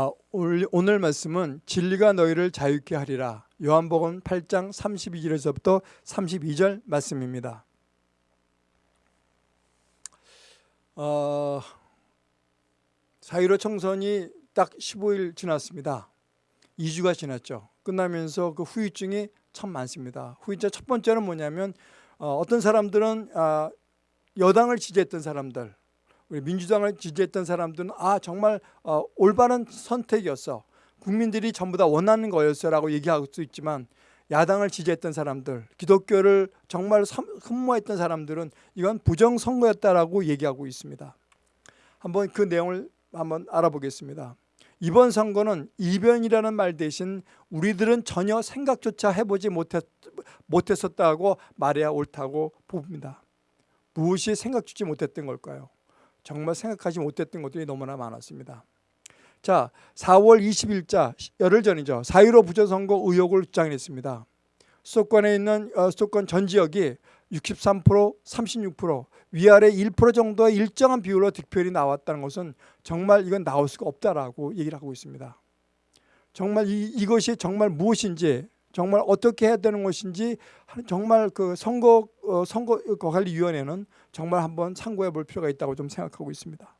아, 오늘 말씀은 진리가 너희를 자유케 하리라. 요한복음 8장 32절에서부터 32절 말씀입니다. 어, 사유로 청선이 딱 15일 지났습니다. 2주가 지났죠. 끝나면서 그 후유증이 참 많습니다. 후유증 첫 번째는 뭐냐면 어, 떤 사람들은 아, 여당을 지지했던 사람들, 우리 민주당을 지지했던 사람들은 아 정말 어, 올바른 선택이었어. 국민들이 전부 다 원하는 거였어라고 얘기할 수 있지만 야당을 지지했던 사람들, 기독교를 정말 흠모했던 사람들은 이건 부정 선거였다라고 얘기하고 있습니다. 한번 그 내용을 한번 알아보겠습니다. 이번 선거는 이변이라는 말 대신 우리들은 전혀 생각조차 해보지 못했, 못했었다고 말해야 옳다고 봅니다. 무엇이 생각주지 못했던 걸까요? 정말 생각하지 못했던 것들이 너무나 많았습니다. 자, 4월 20일자 열흘 전이죠. 4.15 부정선거 의혹을 주장했습니다. 수도권에 있는 어, 수도권 전 지역이 63% 36% 위아래 1% 정도의 일정한 비율로 득표율이 나왔다는 것은 정말 이건 나올 수가 없다라고 얘기를 하고 있습니다. 정말 이, 이것이 정말 무엇인지 정말 어떻게 해야 되는 것인지 정말 그 선거 어, 선거 관리위원회는 정말 한번 참고해 볼 필요가 있다고 좀 생각하고 있습니다.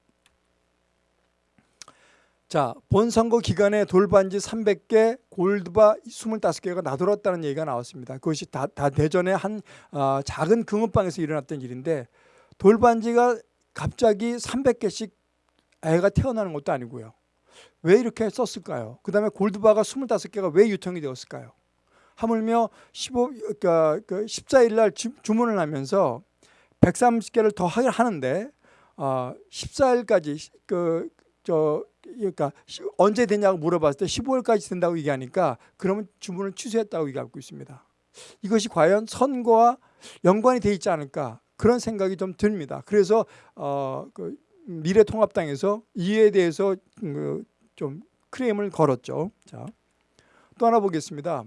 자, 본선거 기간에 돌반지 300개, 골드바 25개가 나돌았다는 얘기가 나왔습니다. 그것이 다, 다 대전의 한 어, 작은 금은방에서 일어났던 일인데 돌반지가 갑자기 300개씩 애가 태어나는 것도 아니고요. 왜 이렇게 썼을까요? 그 다음에 골드바가 25개가 왜 유통이 되었을까요? 하물며 15, 그러니까 그 14일 날 주, 문을 하면서 130개를 더 하는데 어, 14일까지 그 저 그러니까 언제 되냐고 물어봤을 때 15일까지 된다고 얘기하니까 그러면 주문을 취소했다고 얘기하고 있습니다. 이것이 과연 선거와 연관이 돼 있지 않을까 그런 생각이 좀 듭니다. 그래서 어, 그 미래통합당에서 이에 대해서 그 좀 크레임을 걸었죠. 자, 또 하나 보겠습니다.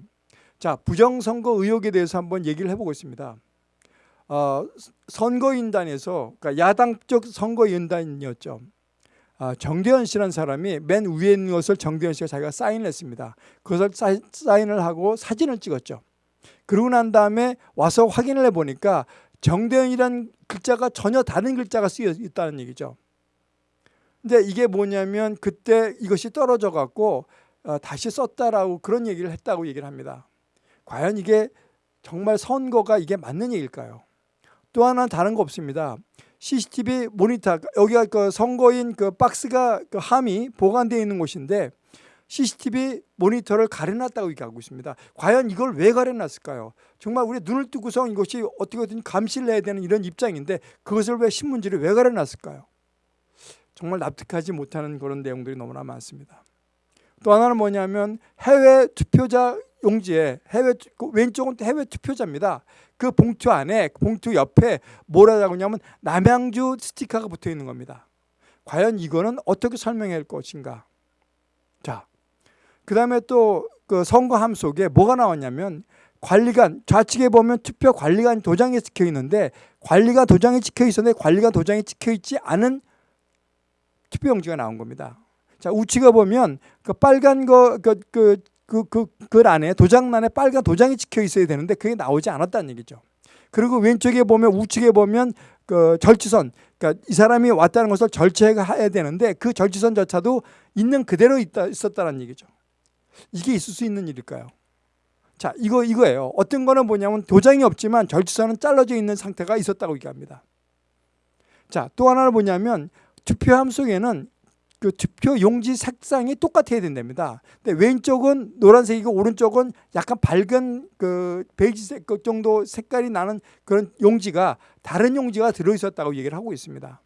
자, 부정선거 의혹에 대해서 한번 얘기를 해보겠습니다. 어, 선거인단에서 그러니까 야당 쪽 선거인단이었죠. 아, 정대현 씨라는 사람이 맨 위에 있는 것을 정대현 씨가 자기가 사인을 했습니다. 그것을 사인을 하고 사진을 찍었죠. 그러고 난 다음에 와서 확인을 해보니까 정대현이란 글자가 전혀 다른 글자가 쓰여 있다는 얘기죠. 근데 이게 뭐냐면 그때 이것이 떨어져 갖고 어, 다시 썼다라고 그런 얘기를 했다고 얘기를 합니다. 과연 이게 정말 선거가 이게 맞는 얘기일까요? 또 하나 다른 거 없습니다. CCTV 모니터 여기가 그 선거인 그 박스가 그 함이 보관되어 있는 곳인데 CCTV 모니터를 가려놨다고 얘기하고 있습니다. 과연 이걸 왜 가려놨을까요? 정말 우리 눈을 뜨고서 이것이 어떻게든 감시를 해야 되는 이런 입장인데 그것을 왜 신문지를 왜 가려놨을까요? 정말 납득하지 못하는 그런 내용들이 너무나 많습니다. 또 하나는 뭐냐면 해외 투표자 용지에 해외 그 왼쪽은 해외 투표자입니다. 그 봉투 안에 봉투 옆에 뭐라고 하냐면 남양주 스티커가 붙어 있는 겁니다. 과연 이거는 어떻게 설명할 것인가? 자, 그 다음에 또 그 선거함 속에 뭐가 나왔냐면 관리관 좌측에 보면 투표 관리관 도장이 찍혀 있는데 관리관 도장이 찍혀 있었는데 관리관 도장이 찍혀 있지 않은 투표용지가 나온 겁니다. 자 우측에 보면 그 빨간 거그 그, 그, 그, 글 안에 도장란에 빨간 도장이 찍혀 있어야 되는데 그게 나오지 않았다는 얘기죠. 그리고 왼쪽에 보면 우측에 보면 그 절취선 그러니까 이 사람이 왔다는 것을 절취해야 되는데 그 절취선조차도 있는 그대로 있다, 있었다는 얘기죠. 이게 있을 수 있는 일일까요? 자, 이거 이거예요. 어떤 거는 뭐냐면 도장이 없지만 절취선은 잘라져 있는 상태가 있었다고 얘기합니다. 자, 또 하나는 뭐냐면 투표함 속에는 그 투표 용지 색상이 똑같아야 된답니다. 근데 왼쪽은 노란색이고 오른쪽은 약간 밝은 그 베이지색 그 정도 색깔이 나는 그런 용지가 다른 용지가 들어 있었다고 얘기를 하고 있습니다.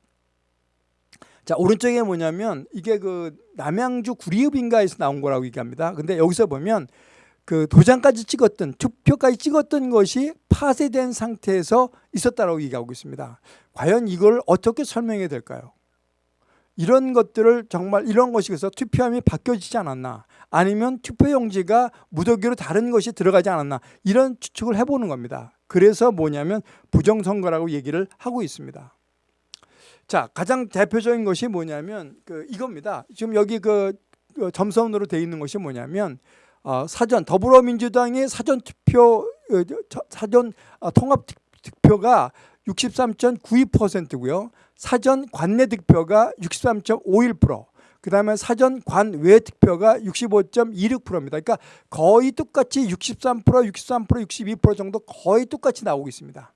자, 오른쪽에 뭐냐면 이게 그 남양주 구리읍인가에서 나온 거라고 얘기합니다. 근데 여기서 보면 그 도장까지 찍었던 투표까지 찍었던 것이 파쇄된 상태에서 있었다고 얘기하고 있습니다. 과연 이걸 어떻게 설명해야 될까요? 이런 것들을 정말 이런 것이 그래서 투표함이 바뀌어지지 않았나 아니면 투표용지가 무더기로 다른 것이 들어가지 않았나 이런 추측을 해보는 겁니다. 그래서 뭐냐면 부정선거라고 얘기를 하고 있습니다. 자 가장 대표적인 것이 뭐냐면 그 이겁니다. 지금 여기 그 어, 점선으로 돼 있는 것이 뭐냐면 어, 사전 더불어민주당의 사전 투표 어, 저- 사전 어, 통합 득- 득표가 63.92%고요. 사전 관내 득표가 63.51%. 그 다음에 사전 관외 득표가 65.26%입니다. 그러니까 거의 똑같이 63%, 63%, 62% 정도 거의 똑같이 나오고 있습니다.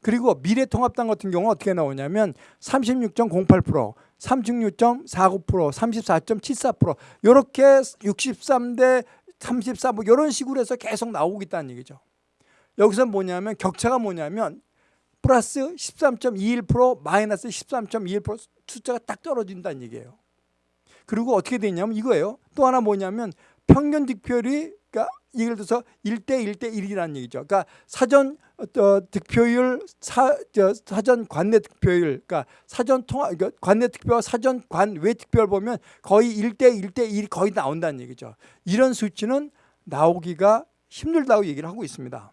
그리고 미래통합당 같은 경우 어떻게 나오냐면 36.08%, 36.49%, 34.74% 이렇게 63대 34뭐 이런 식으로 해서 계속 나오고 있다는 얘기죠. 여기서 뭐냐면 격차가 뭐냐면 플러스 13.21% 마이너스 13.21% 숫자가 딱 떨어진다는 얘기예요. 그리고 어떻게 되냐면 이거예요. 또 하나 뭐냐면 평균 득표율이 그러니까 예를 들어서 1대 1대 1이라는 얘기죠. 그러니까 사전 어, 득표율 사, 저, 사전 관내 득표율 그러니까 사전 통합 그러니까 관내 득표와 사전 관외 득표를 보면 거의 1대 1대 1이 거의 나온다는 얘기죠. 이런 수치는 나오기가 힘들다고 얘기를 하고 있습니다.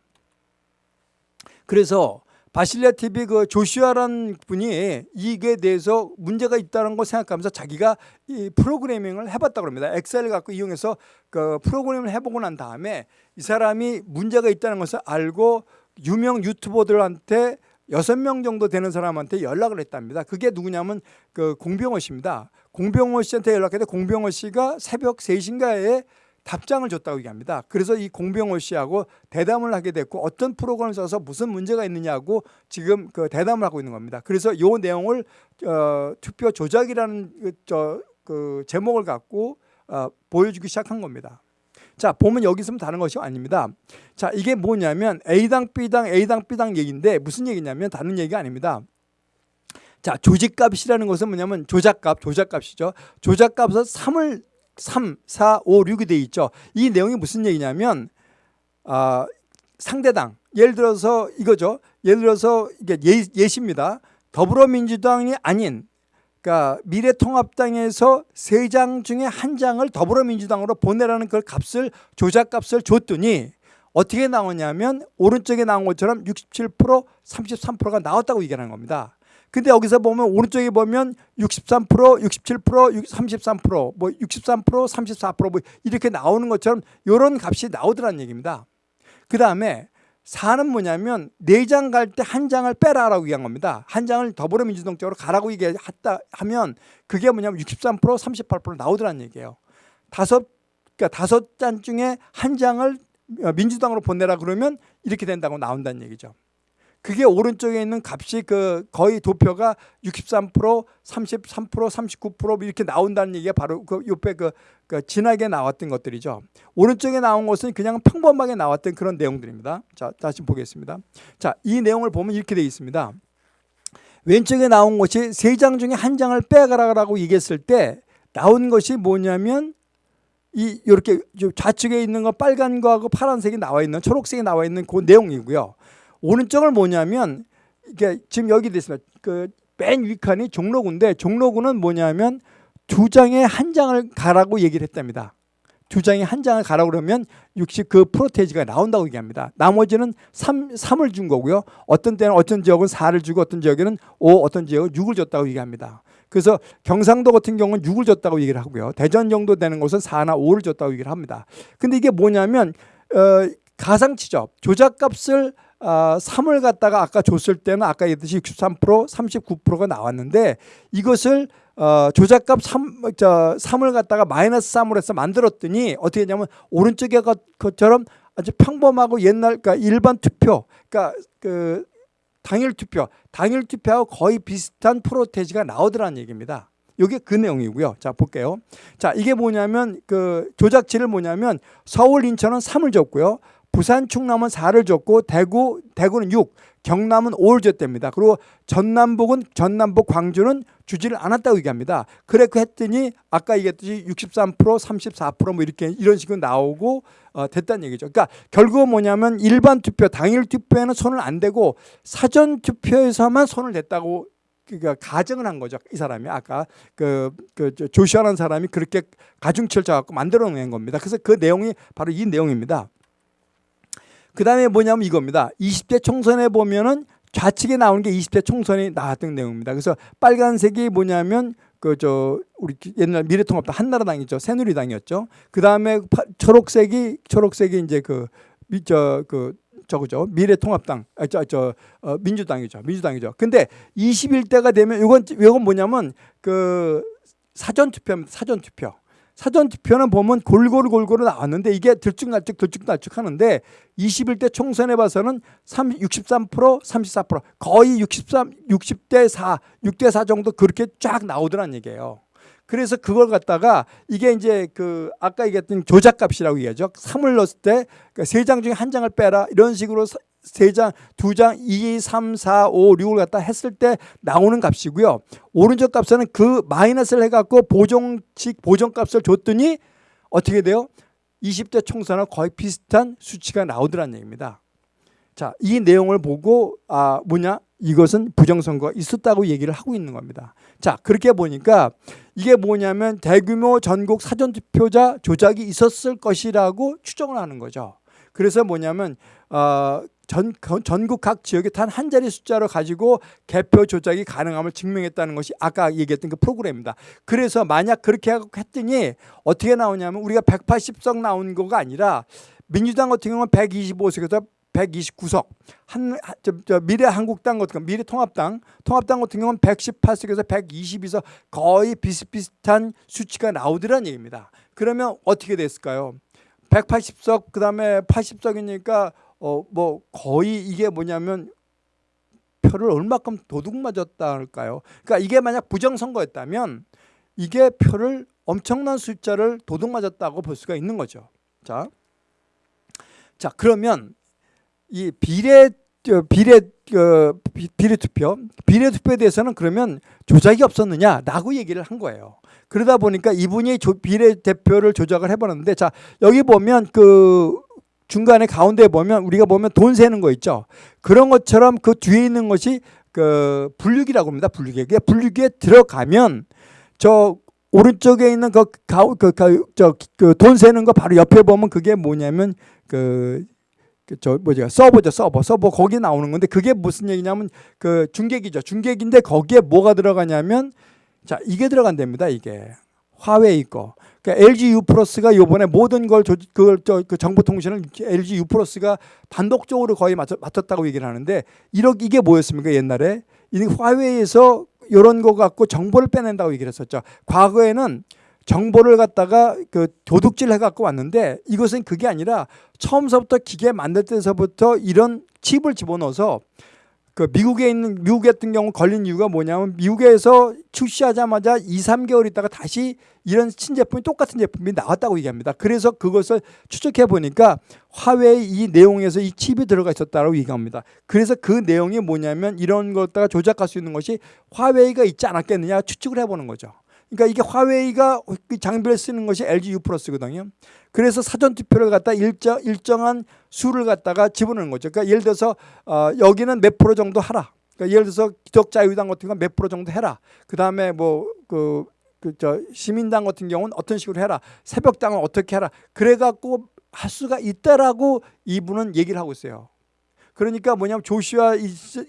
그래서 바실레 TV 그 조슈아라는 분이 이게 대해서 문제가 있다는 걸 생각하면서 자기가 이 프로그래밍을 해봤다고 합니다. 엑셀을 갖고 이용해서 그 프로그램을 해보고 난 다음에 이 사람이 문제가 있다는 것을 알고 유명 유튜버들한테 여섯 명 정도 되는 사람한테 연락을 했답니다. 그게 누구냐면 그 공병호 씨입니다. 공병호 씨한테 연락했는데 공병호 씨가 새벽 3시인가에 답장을 줬다고 얘기합니다. 그래서 이 공병호 씨하고 대담을 하게 됐고 어떤 프로그램을 써서 무슨 문제가 있느냐고 지금 그 대담을 하고 있는 겁니다. 그래서 이 내용을 어, 투표 조작이라는 그, 저, 그 제목을 갖고 어, 보여주기 시작한 겁니다. 자 보면 여기 있으면 다른 것이 아닙니다. 자 이게 뭐냐면 A당 B당 A당 B당 얘기인데 무슨 얘기냐면 다른 얘기가 아닙니다. 자 조직값이라는 것은 뭐냐면 조작값 조작값이죠. 조작값에서 3을 3, 4, 5, 6이 돼 있죠. 이 내용이 무슨 얘기냐면 아, 상대당 예를 들어서 이거죠. 예를 들어서 이게 예, 예시입니다. 더불어민주당이 아닌 그러니까 미래통합당에서 세 장 중에 한 장을 더불어민주당으로 보내라는 그 값을 조작값을 줬더니 어떻게 나오냐면 오른쪽에 나온 것처럼 67% 33%가 나왔다고 얘기하는 겁니다. 근데 여기서 보면 오른쪽에 보면 63%, 67%, 33%, 뭐 63%, 34%뭐 이렇게 나오는 것처럼 이런 값이 나오더라는 얘기입니다. 그 다음에 4는 뭐냐면 네장갈 때 한 장을 빼라라고 얘기한 겁니다. 한 장을 더불어민주당 쪽으로 가라고 얘기했다 하면 그게 뭐냐면 63%, 38% 나오더라는 얘기예요. 다섯 그러니까 다섯 장 중에 한 장을 민주당으로 보내라 그러면 이렇게 된다고 나온다는 얘기죠. 그게 오른쪽에 있는 값이 그 거의 도표가 63%, 33%, 39% 이렇게 나온다는 얘기가 바로 그 옆에 그, 그 진하게 나왔던 것들이죠. 오른쪽에 나온 것은 그냥 평범하게 나왔던 그런 내용들입니다. 자, 다시 보겠습니다. 자, 이 내용을 보면 이렇게 되어 있습니다. 왼쪽에 나온 것이 세 장 중에 한 장을 빼가라고 얘기했을 때 나온 것이 뭐냐면 이 이렇게 좌측에 있는 거 빨간 거하고 파란색이 나와 있는 초록색이 나와 있는 그 내용이고요. 오른쪽을 뭐냐면 이게 지금 여기 됐습니다. 그 맨 위칸이 종로구인데 종로구는 뭐냐면 두 장에 한 장을 가라고 얘기를 했답니다. 두 장에 한 장을 가라고 그러면 60그 프로테이지가 나온다고 얘기합니다. 나머지는 3, 3을 준 거고요. 어떤 때는 어떤 지역은 4를 주고 어떤 지역에는 5, 어떤 지역은 6을 줬다고 얘기합니다. 그래서 경상도 같은 경우는 6을 줬다고 얘기를 하고요. 대전 정도 되는 곳은 4나 5를 줬다고 얘기를 합니다. 근데 이게 뭐냐면 어, 가상치죠. 조작값을 어, 3을 갖다가 아까 줬을 때는 아까 얘기했듯이 63% 39%가 나왔는데 이것을 어, 조작값 3, 저, 3을 갖다가 마이너스 3으로 해서 만들었더니 어떻게 했냐면 오른쪽에 것처럼 아주 평범하고 옛날 그러니까 일반 투표 그러니까 그 당일 투표 당일 투표하고 거의 비슷한 프로테지가 나오더라는 얘기입니다. 이게 그 내용이고요. 자 볼게요. 자 이게 뭐냐면 그 조작치를 뭐냐면 서울 인천은 3을 줬고요. 부산 충남은 4를 줬고 대구 대구는 6, 경남은 5를 줬답니다. 그리고 전남북은 전남북 광주는 주지를 않았다고 얘기합니다. 그래 그 했더니 아까 얘기했듯이 63% 34%뭐 이렇게 이런 식으로 나오고 어, 됐다는 얘기죠. 그러니까 결국은 뭐냐면 일반 투표 당일 투표에는 손을 안 대고 사전 투표에서만 손을 댔다고 그러니까 가정을 한 거죠. 이 사람이 아까 그, 그 조시아라는 사람이 그렇게 가중치를 짜갖고 만들어 낸 겁니다. 그래서 그 내용이 바로 이 내용입니다. 그 다음에 뭐냐면 이겁니다. 20대 총선에 보면은 좌측에 나오는 게 20대 총선이 나왔던 내용입니다. 그래서 빨간색이 뭐냐면 그 저 우리 옛날 미래통합당 한나라당이죠 새누리당이었죠. 그 다음에 초록색이 초록색이 이제 그저그 저거죠 미래통합당 아저저 어, 민주당이죠 민주당이죠. 근데 21대가 되면 이건 이건 뭐냐면 그 사전 투표입니다. 사전 투표. 사전 투표는 보면 골고루 골고루 나왔는데 이게 들쭉날쭉 들쭉날쭉 하는데 21대 총선에 봐서는 30, 63% 34% 거의 63 60대 4 6대 4 정도 그렇게 쫙 나오더란 얘기예요. 그래서 그걸 갖다가 이게 이제 그 아까 얘기했던 조작값이라고 얘기하죠. 3을 넣었을 때 세 장 중에 한 장을 빼라 이런 식으로 세 장, 두 장, 2, 3, 4, 5, 6을 갖다 했을 때 나오는 값이고요. 오른쪽 값에는 그 마이너스를 해갖고 보정식 보정값을 줬더니 어떻게 돼요? 20대 총선과 거의 비슷한 수치가 나오더란 얘기입니다. 자, 이 내용을 보고 아 뭐냐? 이것은 부정선거가 있었다고 얘기를 하고 있는 겁니다. 자, 그렇게 보니까 이게 뭐냐면 대규모 전국 사전투표자 조작이 있었을 것이라고 추정을 하는 거죠. 그래서 뭐냐면 어, 전, 전국 각 지역에 단 한 자리 숫자로 가지고 개표 조작이 가능함을 증명했다는 것이 아까 얘기했던 그 프로그램입니다. 그래서 만약 그렇게 했더니 어떻게 나오냐면 우리가 180석 나온 거가 아니라 민주당 같은 경우는 125석에서 129석, 한, 저, 저 미래 한국당 같은 경우, 미래 통합당, 통합당 같은 경우는 118석에서 122석 거의 비슷비슷한 수치가 나오더란 얘기입니다. 그러면 어떻게 됐을까요? 180석 그 다음에 80석이니까 어 뭐 거의 이게 뭐냐면 표를 얼마큼 도둑 맞았다 할까요? 그러니까 이게 만약 부정선거였다면 이게 표를 엄청난 숫자를 도둑 맞았다고 볼 수가 있는 거죠. 자, 자 그러면 이 비례 비례 어, 비례 투표 비례 투표에 대해서는 그러면 조작이 없었느냐라고 얘기를 한 거예요. 그러다 보니까 이분이 비례 대표를 조작을 해보는데 자 여기 보면 그 중간에 가운데 보면 우리가 보면 돈 세는 거 있죠. 그런 것처럼 그 뒤에 있는 것이 그 분류기라고 합니다. 분류기. 그 분류기에 들어가면 저 오른쪽에 있는 그 가, 그, 그, 저, 그돈 세는 거 바로 옆에 보면 그게 뭐냐면 그, 그저 뭐죠 서버죠 서버 서버 거기 나오는 건데 그게 무슨 얘기냐면 그 중계기죠 중계기인데 거기에 뭐가 들어가냐면 자, 이게 들어간답니다. 이게 화웨이 거. 그러니까 LG U 플러스가 요번에 모든 걸 조, 그걸 저, 그 정보통신을 LG U 플러스가 단독적으로 거의 맡았, 맡았다고 얘기를 하는데 이렇 이게 뭐였습니까 옛날에 이 화웨이에서 이런 거 갖고 정보를 빼낸다고 얘기를 했었죠. 과거에는 정보를 갖다가 그 도둑질 해갖고 왔는데 이것은 그게 아니라 처음서부터 기계 만들 때서부터 이런 칩을 집어넣어서 그 미국에 있는 미국 같은 경우 걸린 이유가 뭐냐면 미국에서 출시하자마자 2, 3개월 있다가 다시 이런 신제품이 똑같은 제품이 나왔다고 얘기합니다. 그래서 그것을 추적해 보니까 화웨이 이 내용에서 이 칩이 들어가 있었다고 얘기합니다. 그래서 그 내용이 뭐냐면 이런 것다가 조작할 수 있는 것이 화웨이가 있지 않았겠느냐 추측을 해 보는 거죠. 그러니까 이게 화웨이가 그 장비를 쓰는 것이 LG U 플러스거든요. 그래서 사전 투표를 갖다 일정 일정한 수를 갖다가 집어넣는 거죠. 그러니까 예를 들어서 어, 여기는 몇 프로 정도 하라. 그러니까 예를 들어서 기독자유당 같은 건몇 프로 정도 해라. 그다음에 뭐그 그저 시민당 같은 경우는 어떤 식으로 해라. 새벽당은 어떻게 해라. 그래 갖고 할 수가 있다라고 이분은 얘기를 하고 있어요. 그러니까 뭐냐면 조슈아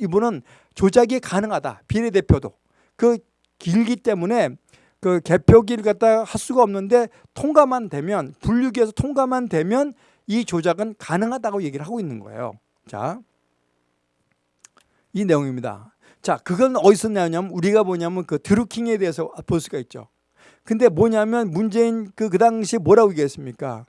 이분은 조작이 가능하다. 비례대표도. 그 길기 때문에 그 개표기를 갖다 할 수가 없는데 통과만 되면 분류기에서 통과만 되면 이 조작은 가능하다고 얘기를 하고 있는 거예요. 자, 이 내용입니다. 자, 그건 어디서 나오냐면 우리가 뭐냐면 그 드루킹에 대해서 볼 수가 있죠. 근데 뭐냐면 문재인 그, 그 당시 뭐라고 얘기했습니까?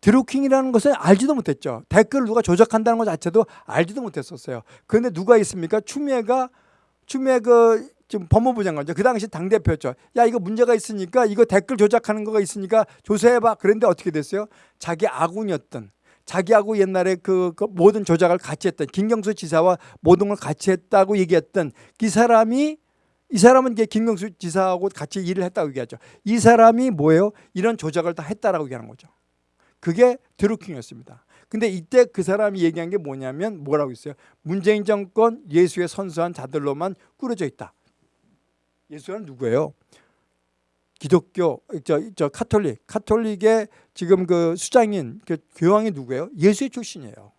드루킹이라는 것을 알지도 못했죠. 댓글을 누가 조작한다는 것 자체도 알지도 못했었어요. 그런데 누가 있습니까? 추미애가 추미애 그 지금 법무부 장관이죠. 그 당시 당대표였죠. 야 이거 문제가 있으니까 이거 댓글 조작하는 거가 있으니까 조사해봐. 그런데 어떻게 됐어요? 자기 아군이었던 자기하고 옛날에 그, 그, 모든 조작을 같이 했던 김경수 지사와 모든 걸 같이 했다고 얘기했던 이 사람이 이 사람은 김경수 지사하고 같이 일을 했다고 얘기하죠. 이 사람이 뭐예요? 이런 조작을 다 했다라고 얘기하는 거죠. 그게 드루킹이었습니다. 근데 이때 그 사람이 얘기한 게 뭐냐면 뭐라고 했어요? 문재인 정권 예수의 선수한 자들로만 꾸려져 있다. 예수는 누구예요? 기독교 저, 저 카톨릭 카톨릭의 지금 그 수장인 그 교황이 누구예요? 예수의 출신이에요.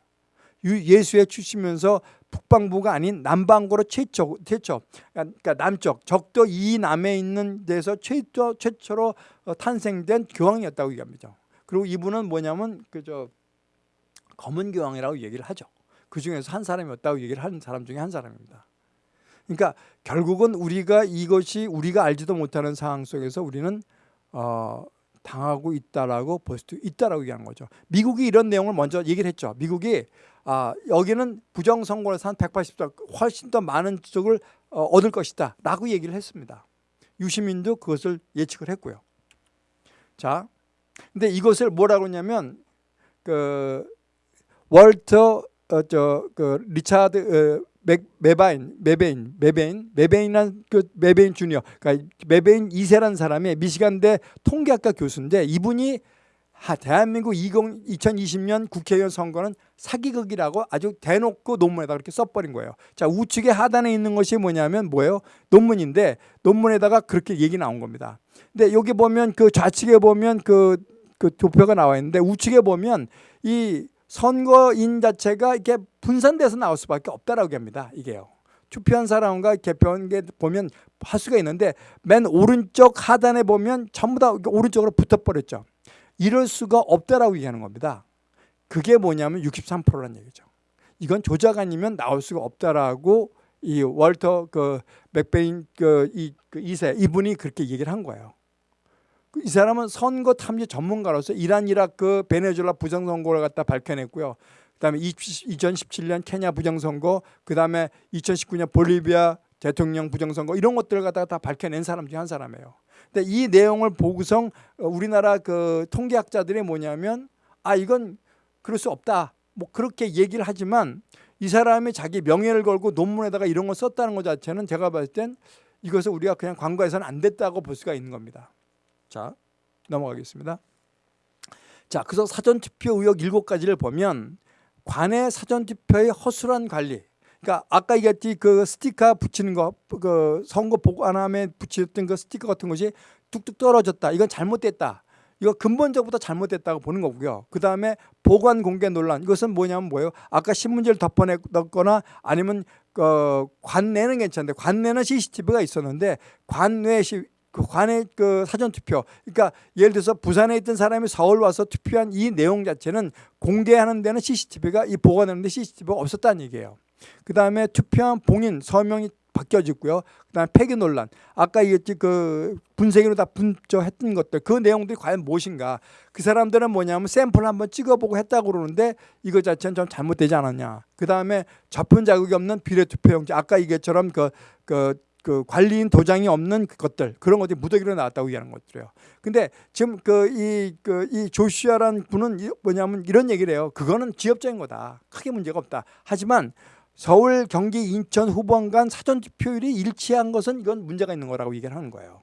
유- 예수에 주시면서 북방부가 아닌 남방구로 최초 최초 그러니까 남쪽 적도 이남에 있는 데서 최초 최초로 어, 탄생된 교황이었다고 얘기합니다. 그리고 이분은 뭐냐면 그저 검은 교황이라고 얘기를 하죠. 그 중에서 한 사람이었다고 얘기를 하는 사람 중에 한 사람입니다. 그러니까 결국은 우리가 이것이 우리가 알지도 못하는 상황 속에서 우리는 어, 당하고 있다라고 볼 수도 있다라고 얘기하는 거죠. 미국이 이런 내용을 먼저 얘기를 했죠. 미국이 아, 여기는 부정 선거에서 한 180석 훨씬 더 많은 쪽을 어, 얻을 것이다 라고 얘기를 했습니다. 유시민도 그것을 예측을 했고요. 자, 근데 이것을 뭐라고 하냐면 그 월터 어, 저그 리차드 어, 맥, 메바인, 메베인, 메베인, 메베인한 그 메베인 주니어, 그러니까 메베인 2세라는 사람이 미시간대 통계학과 교수인데 이분이 하, 대한민국 20, 2020년 국회의원 선거는 사기극이라고 아주 대놓고 논문에다 그렇게 써버린 거예요. 자 우측에 하단에 있는 것이 뭐냐면 뭐예요? 논문인데 논문에다가 그렇게 얘기 나온 겁니다. 근데 여기 보면 그 좌측에 보면 그, 그 도표가 나와 있는데 우측에 보면 이 선거인 자체가 이렇게 분산돼서 나올 수밖에 없다라고 합니다. 이게요. 투표한 사람과 개표한 게 보면 할 수가 있는데 맨 오른쪽 하단에 보면 전부 다 오른쪽으로 붙어버렸죠. 이럴 수가 없다라고 얘기하는 겁니다. 그게 뭐냐면 63%라는 얘기죠. 이건 조작 아니면 나올 수가 없다라고 이 월터 그 맥베인 그이 그 2세 이분이 그렇게 얘기를 한 거예요. 그이 사람은 선거 탐지 전문가로서 이란 이라크 베네수엘라 부정선거를 갖다 밝혀냈고요. 그다음에 2017년 케냐 부정선거, 그다음에 2019년 볼리비아 대통령 부정선거 이런 것들을 갖다가 다 밝혀낸 사람 중에 한 사람이에요. 근데 이 내용을 보고서 우리나라 그 통계학자들이 뭐냐면 아 이건 그럴 수 없다. 뭐 그렇게 얘기를 하지만 이 사람이 자기 명예를 걸고 논문에다가 이런 걸 썼다는 것 자체는 제가 봤을 땐 이것을 우리가 그냥 광고해서는 안 됐다고 볼 수가 있는 겁니다. 자 넘어가겠습니다. 자 그래서 사전투표 의혹 일곱 가지를 보면 관내 사전투표의 허술한 관리. 그러니까 아까 얘기했지 그 스티커 붙이는 거, 그 선거 보관함에 붙였던 그 스티커 같은 것이 뚝뚝 떨어졌다. 이건 잘못됐다. 이거 근본적부터 잘못됐다고 보는 거고요. 그 다음에 보관 공개 논란. 이것은 뭐냐면 뭐예요? 아까 신문지를 덮어냈거나 아니면 그 관내는 괜찮은데 관내는 CCTV가 있었는데 시, 그 관내 그 사전 투표. 그러니까 예를 들어서 부산에 있던 사람이 서울 와서 투표한 이 내용 자체는 공개하는 데는 CCTV가 이 보관하는데 CCTV가 없었다는 얘기예요. 그 다음에 투표한 봉인 서명이 바뀌어졌고요. 그 다음에 폐기 논란. 아까 얘기했지 그 분쇄기로 다 분조했던 것들 그 내용들이 과연 무엇인가? 그 사람들은 뭐냐면 샘플 한번 찍어보고 했다고 그러는데 이거 자체는 좀 잘못되지 않았냐? 그 다음에 접근 자국이 없는 비례 투표용지. 아까 얘기처럼 그 그, 그 관리인 도장이 없는 것들 그런 것들이 무더기로 나왔다고 얘기하는 것들이에요. 근데 지금 그 이 그 이 조슈아라는 분은 이- 뭐냐면 이런 얘기를 해요. 그거는 지역적인 거다. 크게 문제가 없다. 하지만 서울, 경기, 인천 후보원 간 사전 투표율이 일치한 것은 이건 문제가 있는 거라고 얘기를 하는 거예요.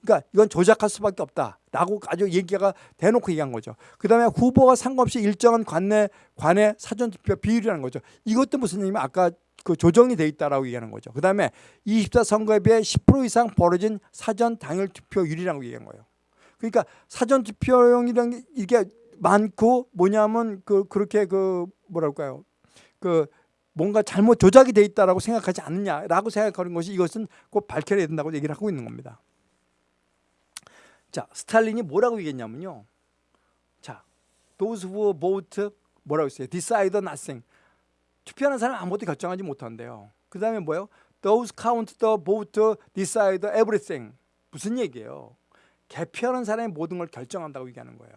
그러니까 이건 조작할 수밖에 없다라고 아주 얘기가 대놓고 얘기한 거죠. 그다음에 후보가 상관없이 일정한 관내 관내 사전 투표 비율이라는 거죠. 이것도 무슨 얘기냐면 아까 그 조정이 돼 있다라고 얘기하는 거죠. 그다음에 24 선거에 비해 10% 이상 벌어진 사전 당일 투표율이라고 얘기한 거예요. 그러니까 사전 투표용이라는 게 이게 많고 뭐냐면 그 그렇게 그 뭐랄까요? 그 뭔가 잘못 조작이 돼 있다라고 생각하지 않느냐라고 생각하는 것이 이것은 꼭 밝혀야 된다고 얘기를 하고 있는 겁니다. 자, 스탈린이 뭐라고 얘기했냐면요. 자, those who vote 뭐라고 했어요? decide nothing. 투표하는 사람 아무것도 결정하지 못한대요. 그 다음에 뭐예요? those count the vote decide everything. 무슨 얘기예요? 개표하는 사람이 모든 걸 결정한다고 얘기하는 거예요.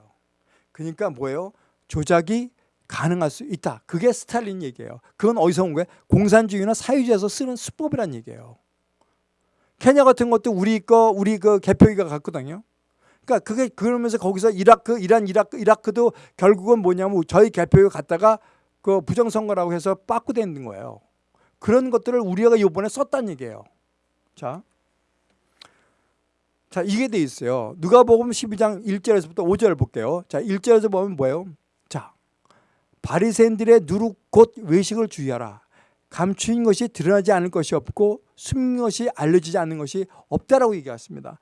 그러니까 뭐예요? 조작이 가능할 수 있다. 그게 스탈린 얘기예요. 그건 어디서 온 거예요? 공산주의나 사회주의에서 쓰는 수법이란 얘기예요. 케냐 같은 것도 우리 거 우리 그 개표기가 갔거든요. 그러니까 그게 그러면서 거기서 이라크, 이란, 이라크, 이라크도 결국은 뭐냐면 저희 개표기 갔다가 그 부정선거라고 해서 빠꾸되는 거예요. 그런 것들을 우리가 이번에 썼다는 얘기예요. 자, 자 이게 돼 있어요. 누가복음 12장 1절에서부터 5절 볼게요. 자 1절에서 보면 뭐예요? 자 바리새인들의 누룩 곧 외식을 주의하라. 감추인 것이 드러나지 않을 것이 없고 숨긴 것이 알려지지 않는 것이 없다라고 얘기했습니다.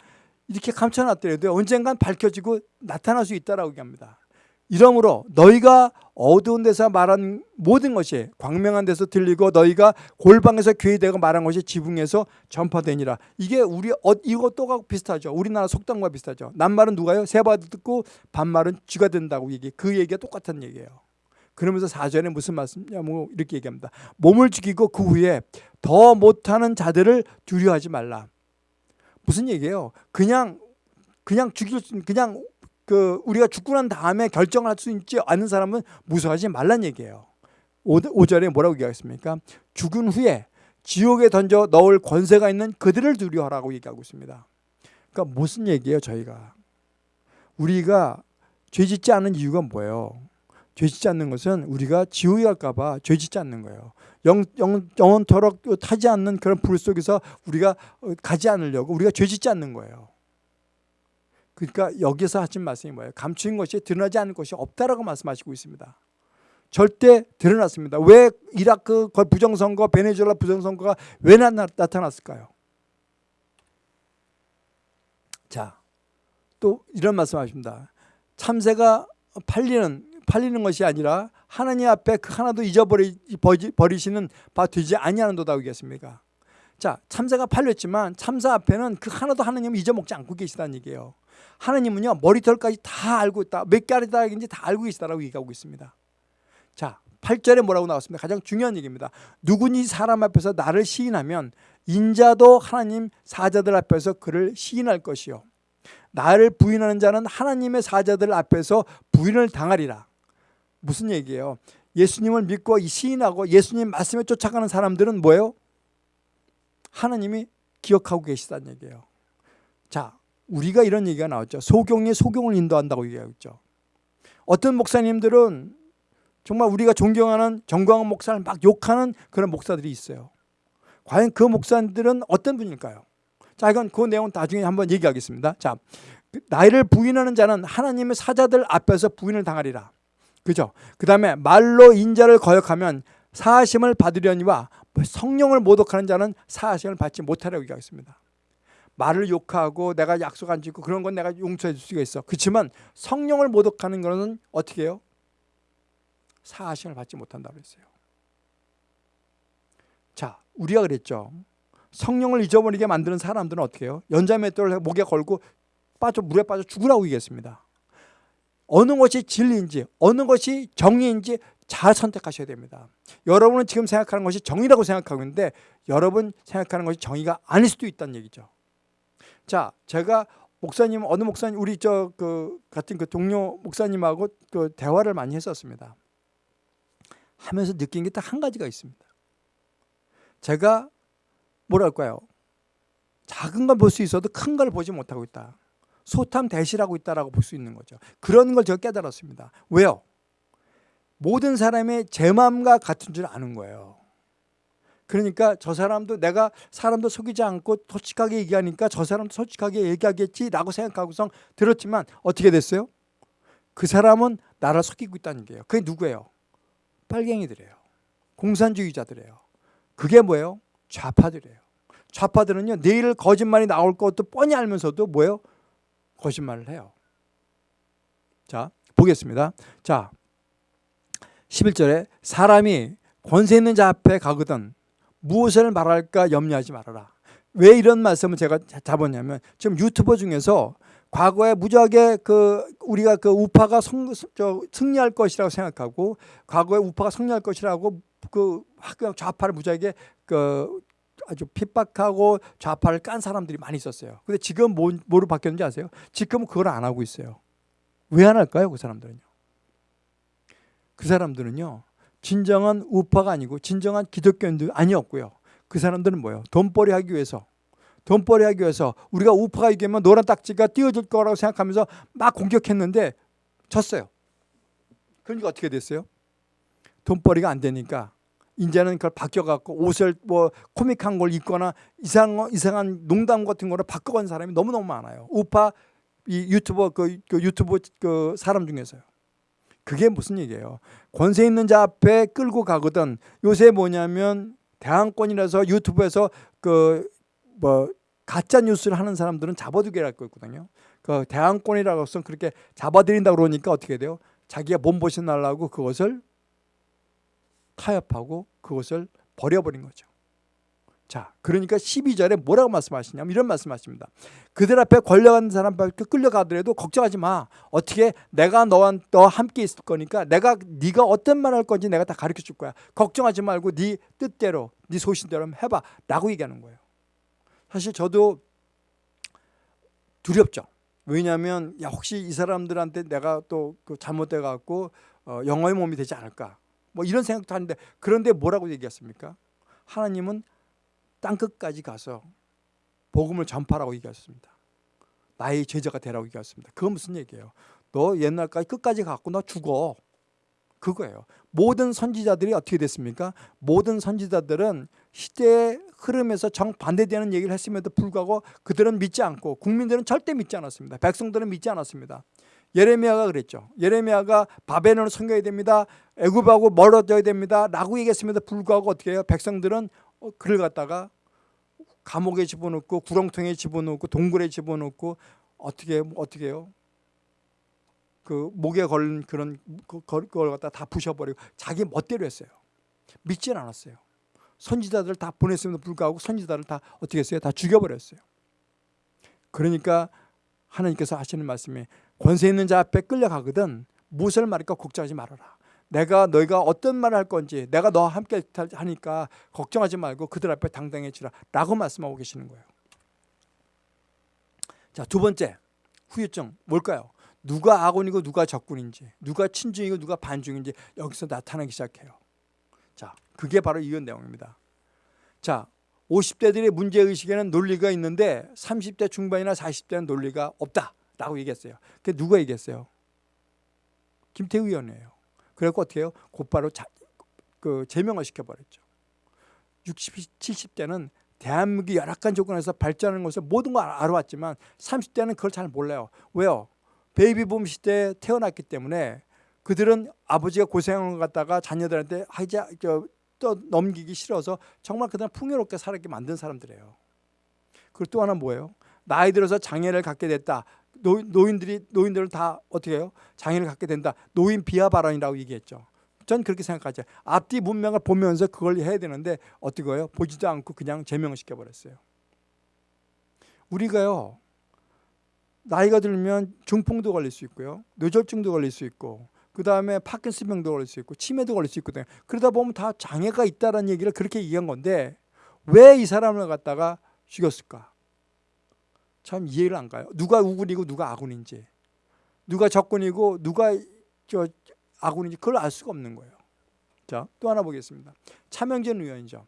이렇게 감춰놨더라도 언젠간 밝혀지고 나타날 수 있다라고 얘기합니다. 이러므로 너희가 어두운 데서 말한 모든 것이 광명한 데서 들리고 너희가 골방에서 교회되고 말한 것이 지붕에서 전파되니라. 이게 우리 어, 이것도 비슷하죠. 우리나라 속담과 비슷하죠. 남말은 누가요? 세바도 듣고 반말은 쥐가 된다고 얘기. 그 얘기가 똑같은 얘기예요. 그러면서 사전에 무슨 말씀이냐 뭐 이렇게 얘기합니다. 몸을 죽이고 그 후에 더 못하는 자들을 두려워하지 말라. 무슨 얘기예요? 그냥 그냥 죽일 수 그냥 그 우리가 죽고 난 다음에 결정을 할 수 있지 않은 사람은 무서워하지 말란 얘기예요. 5절에 뭐라고 얘기하겠습니까? 죽은 후에 지옥에 던져 넣을 권세가 있는 그들을 두려워하라고 얘기하고 있습니다. 그러니까 무슨 얘기예요, 저희가? 우리가 죄 짓지 않는 이유가 뭐예요? 죄 짓지 않는 것은 우리가 지옥에 갈까 봐 죄 짓지 않는 거예요. 영, 영, 영원토록 타지 않는 그런 불 속에서 우리가 가지 않으려고 우리가 죄 짓지 않는 거예요. 그러니까 여기서 하신 말씀이 뭐예요? 감추인 것이 드러나지 않는 것이 없다라고 말씀하시고 있습니다. 절대 드러났습니다. 왜 이라크 부정선거, 베네수엘라 부정선거가 왜 나, 타났을까요 자, 또 이런 말씀하십니다. 참새가 팔리는 팔리는 것이 아니라 하나님 앞에 그 하나도 잊어버리시는 바 되지 아니하는도다 하겠습니까? 자, 참새가 팔렸지만 참새 앞에는 그 하나도 하나님을 잊어먹지 않고 계시다는 얘기예요. 하나님은요 머리털까지 다 알고 있다. 몇 가지다인지 다 알고 계시다라고 얘기하고 있습니다. 자 8절에 뭐라고 나왔습니다. 가장 중요한 얘기입니다. 누구니 사람 앞에서 나를 시인하면 인자도 하나님 사자들 앞에서 그를 시인할 것이요. 나를 부인하는 자는 하나님의 사자들 앞에서 부인을 당하리라. 무슨 얘기예요? 예수님을 믿고 시인하고 예수님 말씀에 쫓아가는 사람들은 뭐예요? 하나님이 기억하고 계시다는 얘기예요. 자, 우리가 이런 얘기가 나왔죠. 소경이 소경을 인도한다고 얘기하고 있죠. 어떤 목사님들은 정말 우리가 존경하는 정광훈 목사를 막 욕하는 그런 목사들이 있어요. 과연 그 목사들은 어떤 분일까요? 자, 이건 그 내용 나중에 한번 얘기하겠습니다. 자, 나이를 부인하는 자는 하나님의 사자들 앞에서 부인을 당하리라. 그죠? 그 다음에 말로 인자를 거역하면 사하심을 받으려니와 성령을 모독하는 자는 사하심을 받지 못하라고 얘기하겠습니다. 말을 욕하고 내가 약속 안 지고 그런 건 내가 용서해 줄 수가 있어. 그렇지만 성령을 모독하는 거는 어떻게 해요? 사하심을 받지 못한다고 그랬어요. 자, 우리가 그랬죠. 성령을 잊어버리게 만드는 사람들은 어떻게 해요? 연자맷돌을 목에 걸고 빠져 물에 빠져 죽으라고 얘기했습니다. 어느 것이 진리인지 어느 것이 정의인지 잘 선택하셔야 됩니다. 여러분은 지금 생각하는 것이 정의라고 생각하고 있는데 여러분 생각하는 것이 정의가 아닐 수도 있다는 얘기죠. 자, 제가 목사님 어느 목사님 우리 저 그 같은 그 동료 목사님하고 그 대화를 많이 했었습니다. 하면서 느낀 게 딱 한 가지가 있습니다. 제가 뭐랄까요? 작은 걸 볼 수 있어도 큰 걸 보지 못하고 있다. 소탐 대실하고 있다라고 볼 수 있는 거죠. 그런 걸 제가 깨달았습니다. 왜요? 모든 사람의 제 마음과 같은 줄 아는 거예요. 그러니까 저 사람도 내가 사람도 속이지 않고 솔직하게 얘기하니까 저 사람도 솔직하게 얘기하겠지라고 생각하고서 들었지만 어떻게 됐어요? 그 사람은 나를 속이고 있다는 게요. 그게 누구예요? 빨갱이들이에요. 공산주의자들이에요. 그게 뭐예요? 좌파들이에요. 좌파들은요 내일 거짓말이 나올 것도 뻔히 알면서도 뭐예요? 거짓말을 해요. 자 보겠습니다. 자 11절에 사람이 권세 있는 자 앞에 가거든 무엇을 말할까 염려하지 말아라. 왜 이런 말씀을 제가 잡았냐면 지금 유튜버 중에서 과거에 무지하게 그 우리가 그 우파가 성, 저, 승리할 것이라고 생각하고 과거에 우파가 승리할 것이라고 그 좌파를 무지하게 그 아주 핍박하고 좌파를 깐 사람들이 많이 있었어요. 근데 지금 뭐, 뭐로 바뀌었는지 아세요? 지금은 그걸 안 하고 있어요. 왜 안 할까요? 그 사람들은요. 그 사람들은요. 진정한 우파가 아니고 진정한 기독교인들 아니었고요. 그 사람들은 뭐예요? 돈벌이 하기 위해서 돈벌이 하기 위해서 우리가 우파가 이기면 노란 딱지가 띄워질 거라고 생각하면서 막 공격했는데 졌어요. 그러니까 어떻게 됐어요? 돈벌이가 안 되니까 이제는 그걸 바뀌어갖고 옷을 뭐 코믹한 걸 입거나 이상, 이상한 농담 같은 거를 바꿔간 사람이 너무너무 많아요. 우파 이 유튜버 그, 그 유튜브 그 사람 중에서요. 그게 무슨 얘기예요? 권세 있는 자 앞에 끌고 가거든. 요새 뭐냐면 대항권이라서 유튜브에서 그 뭐 가짜 뉴스를 하는 사람들은 잡아두게 할 거거든요. 그 대항권이라고 해서 그렇게 잡아들인다 그러니까 어떻게 돼요? 자기가 몸보신 날라고 그것을 타협하고 그것을 버려버린 거죠. 자, 그러니까 12절에 뭐라고 말씀하시냐면 이런 말씀하십니다. 그들 앞에 걸려가는 사람 밖에 끌려가더라도 걱정하지 마. 어떻게 내가 너와 너 함께 있을 거니까 내가 네가 어떤 말 할 건지 내가 다 가르쳐 줄 거야. 걱정하지 말고 네 뜻대로 네 소신대로 해봐. 라고 얘기하는 거예요. 사실 저도 두렵죠. 왜냐하면 야 혹시 이 사람들한테 내가 또 그 잘못돼 갖고 어, 영어의 몸이 되지 않을까. 뭐 이런 생각도 하는데 그런데 뭐라고 얘기했습니까? 하나님은 땅 끝까지 가서 복음을 전파라고 얘기했습니다. 나의 제자가 되라고 얘기했습니다. 그건 무슨 얘기예요? 너 옛날까지 끝까지 갖고 너 죽어. 그거예요. 모든 선지자들이 어떻게 됐습니까? 모든 선지자들은 시대의 흐름에서 정반대되는 얘기를 했음에도 불구하고 그들은 믿지 않고 국민들은 절대 믿지 않았습니다. 백성들은 믿지 않았습니다. 예레미야가 그랬죠. 예레미야가 바벨론을 섬겨야 됩니다. 애굽하고 멀어져야 됩니다. 라고 얘기했음에도 불구하고 어떻게 해요? 백성들은 어, 그를 갖다가 감옥에 집어넣고 구렁텅이에 집어넣고 동굴에 집어넣고 어떻게 어떻게 해요? 그 목에 걸린 그런 그, 그걸 갖다 다 부셔버리고 자기 멋대로 했어요. 믿지는 않았어요. 선지자들 다 보냈음에도 불구하고 선지자를 다 어떻게 했어요? 다 죽여버렸어요. 그러니까 하나님께서 하시는 말씀이 권세 있는 자 앞에 끌려가거든 무엇을 말할까 걱정하지 말아라. 내가 너희가 어떤 말을 할 건지 내가 너와 함께 하니까 걱정하지 말고 그들 앞에 당당해지라 라고 말씀하고 계시는 거예요. 자, 두 번째 후유증 뭘까요? 누가 아군이고 누가 적군인지 누가 친중이고 누가 반중인지 여기서 나타나기 시작해요. 자, 그게 바로 이 내용입니다. 자, 50대들의 문제의식에는 논리가 있는데 30대 중반이나 40대는 논리가 없다라고 얘기했어요. 그게 누가 얘기했어요? 김태우 의원이에요. 그래갖고 어떻게 해요? 곧바로 자, 그 제명을 시켜버렸죠. 60, 70대는 대한민국이 열악한 조건에서 발전하는 것을 모든 걸 알아왔지만 30대는 그걸 잘 몰라요. 왜요? 베이비붐 시대에 태어났기 때문에 그들은 아버지가 고생한 것 갖다가 자녀들한테 하자 아, 또 넘기기 싫어서 정말 그들은 풍요롭게 살게 만든 사람들이에요. 그리고 또 하나 뭐예요? 나이 들어서 장애를 갖게 됐다. 노, 노인들이 노인들을 다 어떻게 해요? 장애를 갖게 된다. 노인 비하 발언이라고 얘기했죠. 전 그렇게 생각하죠. 앞뒤 문맥을 보면서 그걸 해야 되는데 어떻게 해요? 보지도 않고 그냥 제명을 시켜버렸어요. 우리가요. 나이가 들면 중풍도 걸릴 수 있고요. 뇌졸중도 걸릴 수 있고 그 다음에 파킨슨병도 걸릴 수 있고 치매도 걸릴 수 있거든요. 그러다 보면 다 장애가 있다는 얘기를 그렇게 얘기한 건데 왜 이 사람을 갖다가 죽였을까? 참 이해를 안 가요. 누가 우군이고 누가 아군인지, 누가 적군이고 누가 저 아군인지 그걸 알 수가 없는 거예요. 자, 또 하나 보겠습니다. 차명진 의원이죠.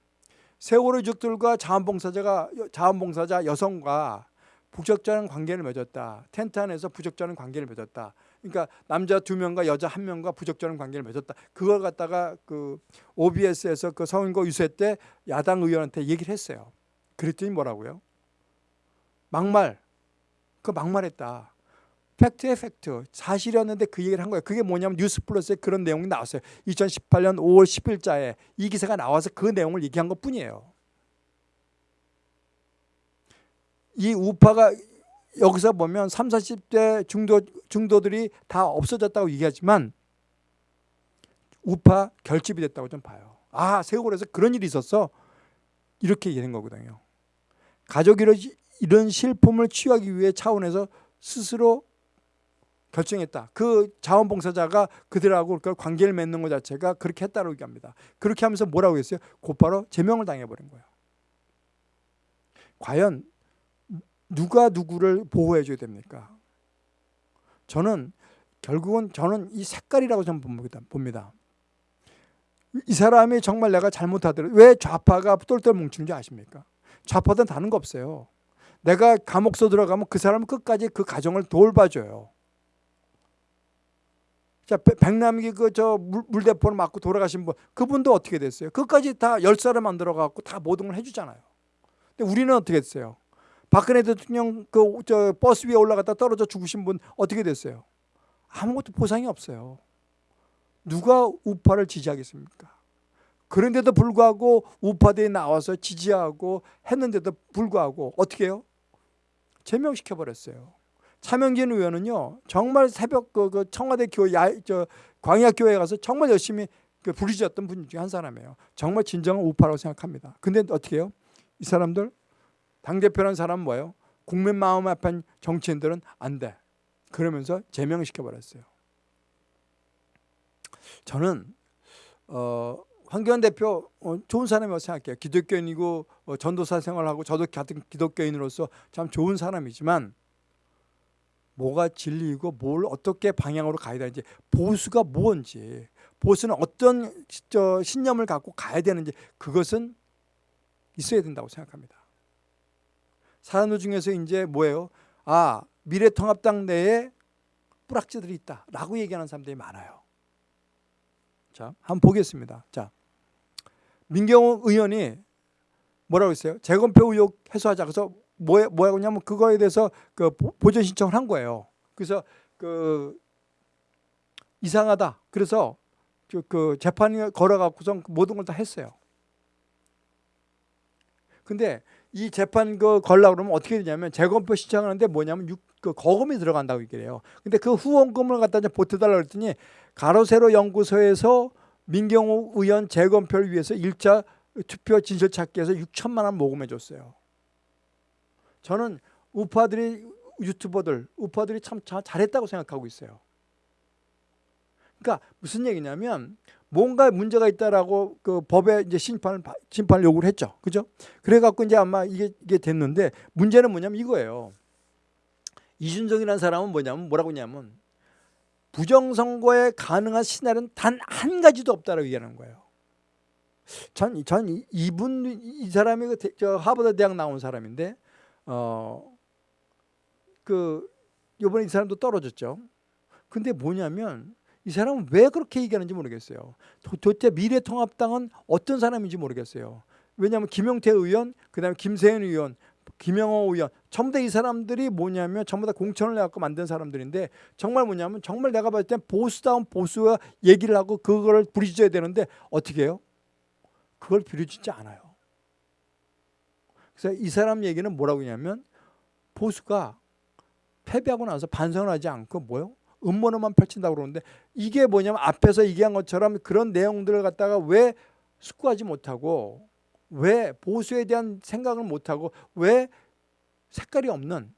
세월호 유족들과 자원봉사자가 자원봉사자 여성과 부적절한 관계를 맺었다. 텐트 안에서 부적절한 관계를 맺었다. 그러니까 남자 두 명과 여자 한 명과 부적절한 관계를 맺었다. 그걸 갖다가 그 OBS에서 그 성인고 유세 때 야당 의원한테 얘기를 했어요. 그랬더니 뭐라고요? 막말. 그 막말했다. 팩트의 팩트. 사실이었는데 그 얘기를 한 거예요. 그게 뭐냐면 뉴스플러스에 그런 내용이 나왔어요. 2018년 5월 10일자에 이 기사가 나와서 그 내용을 얘기한 것 뿐이에요. 이 우파가 여기서 보면 3, 40대 중도, 중도들이 다 없어졌다고 얘기하지만 우파 결집이 됐다고 좀 봐요. 아 세월에서 그런 일이 있었어. 이렇게 얘기하는 거거든요. 가족 이 이런 실품을 취하기 위해 차원에서 스스로 결정했다. 그 자원봉사자가 그들하고 관계를 맺는 것 자체가 그렇게 했다고 얘기합니다. 그렇게 하면서 뭐라고 했어요? 곧바로 제명을 당해버린 거예요. 과연 누가 누구를 보호해 줘야 됩니까? 저는 결국은 저는 이 색깔이라고 좀 봅니다. 이 사람이 정말 내가 잘못하더라도 왜 좌파가 똘똘 뭉치는지 아십니까? 좌파는 다른 거 없어요. 내가 감옥서 들어가면 그 사람은 끝까지 그 가정을 돌봐줘요. 자, 백남기 그 저 물대포를 맞고 돌아가신 분, 그분도 어떻게 됐어요? 끝까지 다 열사를 만들어 갖고 다 모든 걸 해주잖아요. 근데 우리는 어떻게 됐어요? 박근혜 대통령 그 저 버스 위에 올라갔다 떨어져 죽으신 분 어떻게 됐어요? 아무것도 보상이 없어요. 누가 우파를 지지하겠습니까? 그런데도 불구하고 우파들이 나와서 지지하고 했는데도 불구하고 어떻게 해요? 제명시켜 버렸어요. 차명진 의원은요 정말 새벽 그, 그 청와대 교회 야, 저 광야 교회 가서 정말 열심히 그 부르짖었던 분 중에 한 사람이에요. 정말 진정한 우파라고 생각합니다. 근데 어떻게 해요? 이 사람들 당 대표라는 사람은 뭐예요? 국민 마음 아픈 정치인들은 안 돼. 그러면서 제명시켜 버렸어요. 저는 어, 황교안 대표 어, 좋은 사람이라고 생각해요. 기독교인이고 어, 전도사 생활하고 저도 같은 기독교인으로서 참 좋은 사람이지만 뭐가 진리이고 뭘 어떻게 방향으로 가야 되는지 보수가 뭔지 보수는 어떤 저 신념을 갖고 가야 되는지 그것은 있어야 된다고 생각합니다. 사람들 중에서 이제 뭐예요? 아 미래통합당 내에 뿌락지들이 있다라고 얘기하는 사람들이 많아요. 자, 한번 보겠습니다. 자, 민경호 의원이 뭐라고 했어요? 재검표 의혹 해소하자. 그래서 뭐 뭐라고 냐면 그거에 대해서 그 보전 신청을 한 거예요. 그래서 그 이상하다. 그래서 그 재판이 걸어갖고선 모든 걸 다 했어요. 근데 이 재판 그 걸라 그러면 어떻게 되냐면 재검표 신청하는데 뭐냐면 육, 그 거금이 들어간다고 얘기해요. 근데 그 후원금을 갖다 보태달라 그랬더니 가로세로 연구소에서 민경호 의원 재검표를 위해서 일자 투표 진실 찾기에서 6천만 원 모금해 줬어요. 저는 우파들이 유튜버들 우파들이 참 잘했다고 생각하고 있어요. 그러니까 무슨 얘기냐면 뭔가 문제가 있다라고 그 법에 이제 심판을 심판을 요구를 했죠. 그죠? 그래 갖고 이제 아마 이게 이게 됐는데 문제는 뭐냐면 이거예요. 이준정이라는 사람은 뭐냐면 뭐라고 했냐면 부정선거에 가능한 시나리오는 단 한 가지도 없다라고 얘기하는 거예요. 전, 전 이분 이 사람이 그 대, 저 하버드 대학 나온 사람인데 어그 이번에 이 사람도 떨어졌죠. 근데 뭐냐면 이 사람은 왜 그렇게 얘기하는지 모르겠어요. 도, 대체 미래통합당은 어떤 사람인지 모르겠어요. 왜냐하면 김용태 의원, 그 다음에 김세현 의원, 김영호 의원 전부 다 이 사람들이 뭐냐면 전부 다 공천을 해갖고 만든 사람들인데 정말 뭐냐면 정말 내가 봤을 땐 보수다운 보수와 얘기를 하고 그거를 부리짖어야 되는데 어떻게 해요? 그걸 부리짖지 않아요. 그래서 이 사람 얘기는 뭐라고 하냐면 보수가 패배하고 나서 반성을 하지 않고 뭐요? 음모론만 펼친다고 그러는데 이게 뭐냐면 앞에서 얘기한 것처럼 그런 내용들을 갖다가 왜 숙고하지 못하고 왜 보수에 대한 생각을 못하고 왜 색깔이 없는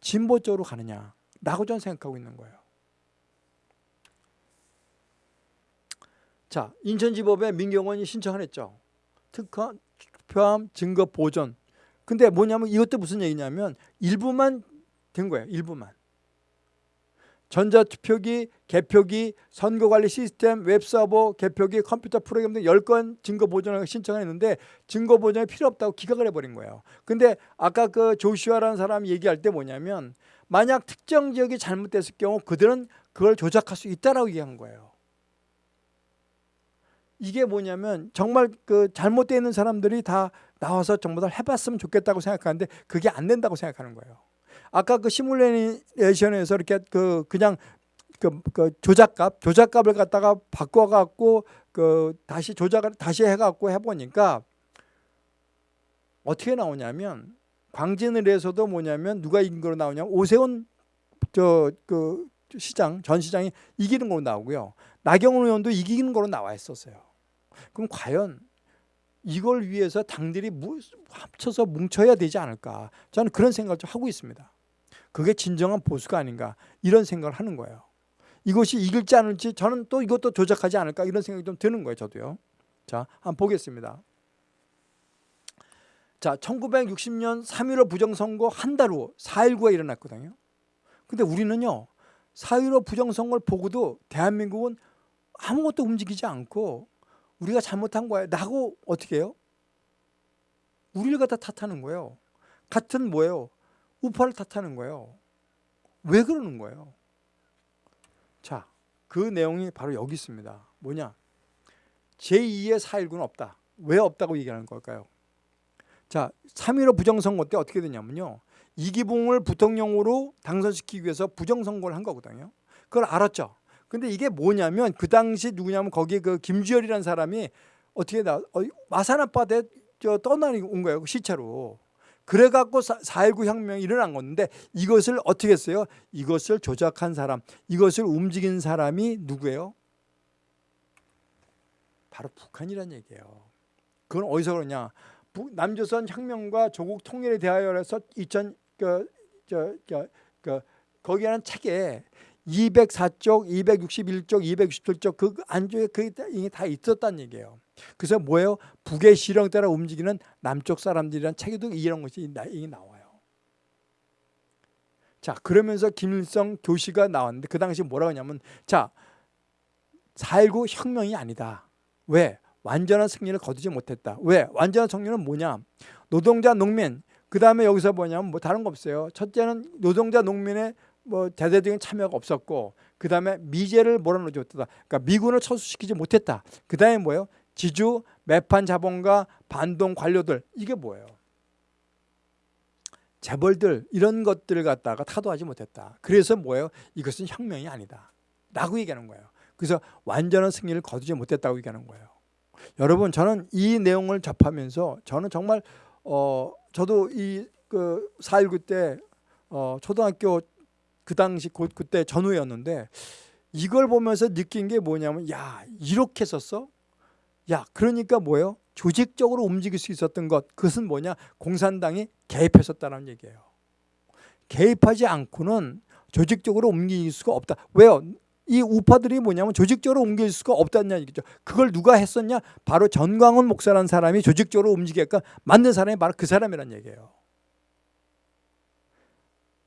진보 쪽으로 가느냐라고 저는 생각하고 있는 거예요. 자, 인천지법에 민경원이 신청을 했죠. 특허, 투표함, 증거 보존. 근데 뭐냐면 이것도 무슨 얘기냐면 일부만 된 거예요. 일부만. 전자투표기, 개표기, 선거관리 시스템, 웹서버, 개표기, 컴퓨터 프로그램 등 10건 증거 보존을 신청했는데 증거 보존이 필요 없다고 기각을 해버린 거예요. 근데 아까 그 조슈아라는 사람이 얘기할 때 뭐냐면 만약 특정 지역이 잘못됐을 경우 그들은 그걸 조작할 수 있다라고 얘기한 거예요. 이게 뭐냐면 정말 그 잘못되어 있는 사람들이 다 나와서 정보 다 해봤으면 좋겠다고 생각하는데 그게 안 된다고 생각하는 거예요. 아까 그 시뮬레이션에서 이렇게 그 그냥 그, 그 조작값 조작값을 갖다가 바꿔갖고 그 다시 조작을 다시 해갖고 해보니까 어떻게 나오냐면 광진을에서도 뭐냐면 누가 이긴 거로 나오냐면 오세훈 저 그 시장 전 시장이 이기는 걸로 나오고요 나경원 의원도 이기는 걸로 나와 있었어요. 그럼 과연 이걸 위해서 당들이 합쳐서 뭉쳐야 되지 않을까 저는 그런 생각을 좀 하고 있습니다. 그게 진정한 보수가 아닌가 이런 생각을 하는 거예요. 이것이 이길지 않을지 저는 또 이것도 조작하지 않을까 이런 생각이 좀 드는 거예요. 저도요. 자, 한번 보겠습니다. 자, 1960년 3.15 부정선거 한 달 후 4.19가 일어났거든요. 근데 우리는요. 4.15 부정선거를 보고도 대한민국은 아무것도 움직이지 않고 우리가 잘못한 거야 라고 어떻게 해요? 우리를 갖다 탓하는 거예요. 같은 뭐예요? 우파를 탓하는 거예요. 왜 그러는 거예요? 자, 그 내용이 바로 여기 있습니다. 뭐냐? 제2의 4.19는 없다. 왜 없다고 얘기하는 걸까요? 자, 3.15 부정선거 때 어떻게 되냐면요. 이기붕을 부통령으로 당선시키기 위해서 부정선거를 한 거거든요. 그걸 알았죠. 근데 이게 뭐냐면 그 당시 누구냐면 거기 그 김주열이라는 사람이 어떻게 나 어, 마산 저 떠나온 거예요. 그 시체로. 그래갖고 4.19 혁명이 일어난 건데 이것을 어떻게 했어요? 이것을 조작한 사람, 이것을 움직인 사람이 누구예요? 바로 북한이란 얘기예요. 그건 어디서 그러냐? 남조선 혁명과 조국 통일에 대하여서 2000 그, 저, 저, 그, 거기에는 책에 204쪽, 261쪽, 267쪽 그 안쪽에 그게 다 있었다는 얘기예요. 그래서 뭐예요? 북의 시령 따라 움직이는 남쪽 사람들이란 책에도 이런 것이 나와요. 자 그러면서 김일성 교시가 나왔는데 그 당시 뭐라고 하냐면 자 4.19 혁명이 아니다. 왜? 완전한 승리를 거두지 못했다. 왜? 완전한 승리는 뭐냐? 노동자, 농민, 그 다음에 여기서 뭐냐면 뭐 다른 거 없어요. 첫째는 노동자, 농민의 뭐 대대적인 참여가 없었고 그 다음에 미제를 몰아넣어줬다. 그러니까 미군을 철수시키지 못했다. 그 다음에 뭐예요? 지주, 매판 자본가, 반동 관료들 이게 뭐예요? 재벌들 이런 것들을 갖다가 타도하지 못했다. 그래서 뭐예요? 이것은 혁명이 아니다. 라고 얘기하는 거예요. 그래서 완전한 승리를 거두지 못했다고 얘기하는 거예요. 여러분 저는 이 내용을 접하면서 저는 정말 어 저도 이그 4.19 때 어, 초등학교 그 당시 곧 그때 전후였는데 이걸 보면서 느낀 게 뭐냐면 야 이렇게 썼어? 야 그러니까 뭐예요? 조직적으로 움직일 수 있었던 것 그것은 뭐냐? 공산당이 개입했었다는 얘기예요. 개입하지 않고는 조직적으로 움직일 수가 없다. 왜요? 이 우파들이 뭐냐면 조직적으로 움직일 수가 없다는 얘기죠. 그걸 누가 했었냐? 바로 전광훈 목사라는 사람이 조직적으로 움직일까 만든 사람이 바로 그 사람이란 얘기예요.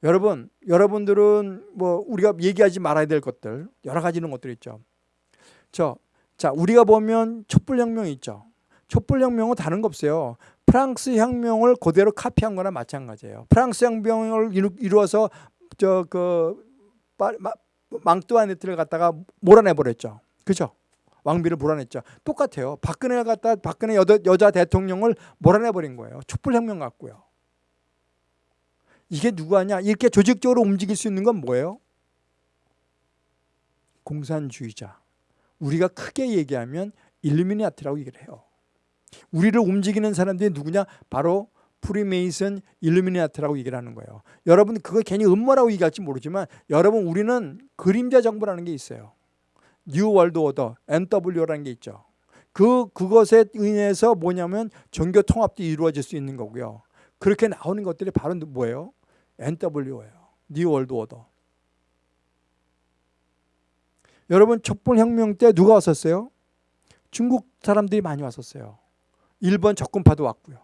여러분, 여러분들은 뭐 우리가 얘기하지 말아야 될 것들 여러 가지 이런 것들 있죠. 저, 자 우리가 보면 촛불혁명이 있죠. 촛불혁명은 다른 거 없어요. 프랑스 혁명을 그대로 카피한 거나 마찬가지예요. 프랑스 혁명을 이루 어서 저 그 망뚜아네트를 갖다가 몰아내 버렸죠. 그죠? 왕비를 몰아냈죠. 똑같아요. 박근혜가 갖다 박근혜 여자, 여자 대통령을 몰아내 버린 거예요. 촛불혁명 같고요. 이게 누구 하냐? 이렇게 조직적으로 움직일 수 있는 건 뭐예요? 공산주의자. 우리가 크게 얘기하면 일루미나티라고 얘기를 해요. 우리를 움직이는 사람들이 누구냐? 바로 프리메이슨 일루미나티라고 얘기를 하는 거예요. 여러분 그거 괜히 음모라고 얘기할지 모르지만 여러분 우리는 그림자 정부라는 게 있어요. New World Order NW라는 게 있죠. 그 그것에 의해서 뭐냐면 종교 통합도 이루어질 수 있는 거고요. 그렇게 나오는 것들이 바로 뭐예요? NW예요. New World Order. 여러분 촛불혁명 때 누가 왔었어요? 중국 사람들이 많이 왔었어요. 일본 적군파도 왔고요.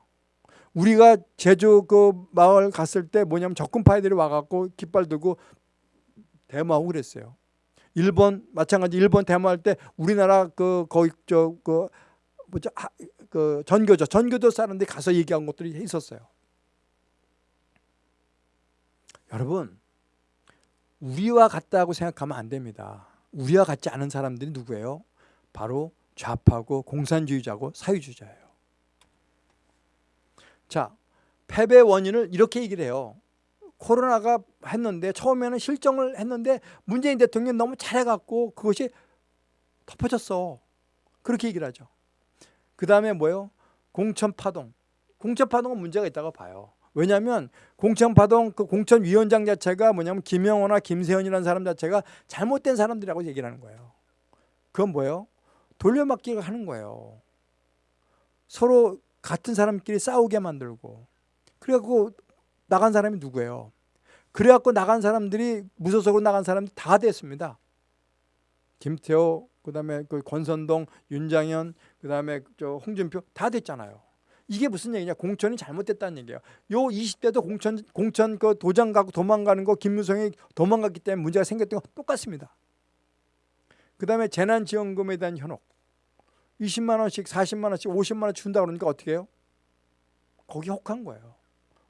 우리가 제주 그 마을 갔을 때 뭐냐면 적군파들이 와갖고 깃발 들고 데모하고 그랬어요. 일본 마찬가지 일본 데모할 때 우리나라 그 거기 저그 뭐죠 하, 그 전교조 전교조 사람들이 가서 얘기한 것들이 있었어요. 여러분 우리와 같다고 생각하면 안 됩니다. 우리와 같지 않은 사람들이 누구예요? 바로 좌파고 공산주의자고 사회주의자예요. 자, 패배 원인을 이렇게 얘기를 해요. 코로나가 했는데 처음에는 실정을 했는데 문재인 대통령이 너무 잘해갖고 그것이 덮어졌어. 그렇게 얘기를 하죠. 그 다음에 뭐예요? 공천파동. 공천파동은 문제가 있다고 봐요. 왜냐하면 공천파동 그 공천위원장 자체가 뭐냐면 김영호나 김세현이라는 사람 자체가 잘못된 사람들이라고 얘기를 하는 거예요. 그건 뭐예요? 돌려막기를 하는 거예요. 서로 같은 사람끼리 싸우게 만들고 그래갖고 나간 사람이 누구예요? 그래갖고 나간 사람들이 무소속으로 나간 사람들이 다 됐습니다. 김태호, 그 다음에 그 권선동, 윤장현, 그 다음에 저 홍준표 다 됐잖아요. 이게 무슨 얘기냐? 공천이 잘못됐다는 얘기예요. 요 20대도 공천 공천 그 도장 가고 도망가는 거 김무성이 도망갔기 때문에 문제가 생겼던 거 똑같습니다. 그 다음에 재난지원금에 대한 현혹. 20만 원씩, 40만 원씩, 50만 원 준다 그러니까 어떻게 해요? 거기 혹한 거예요.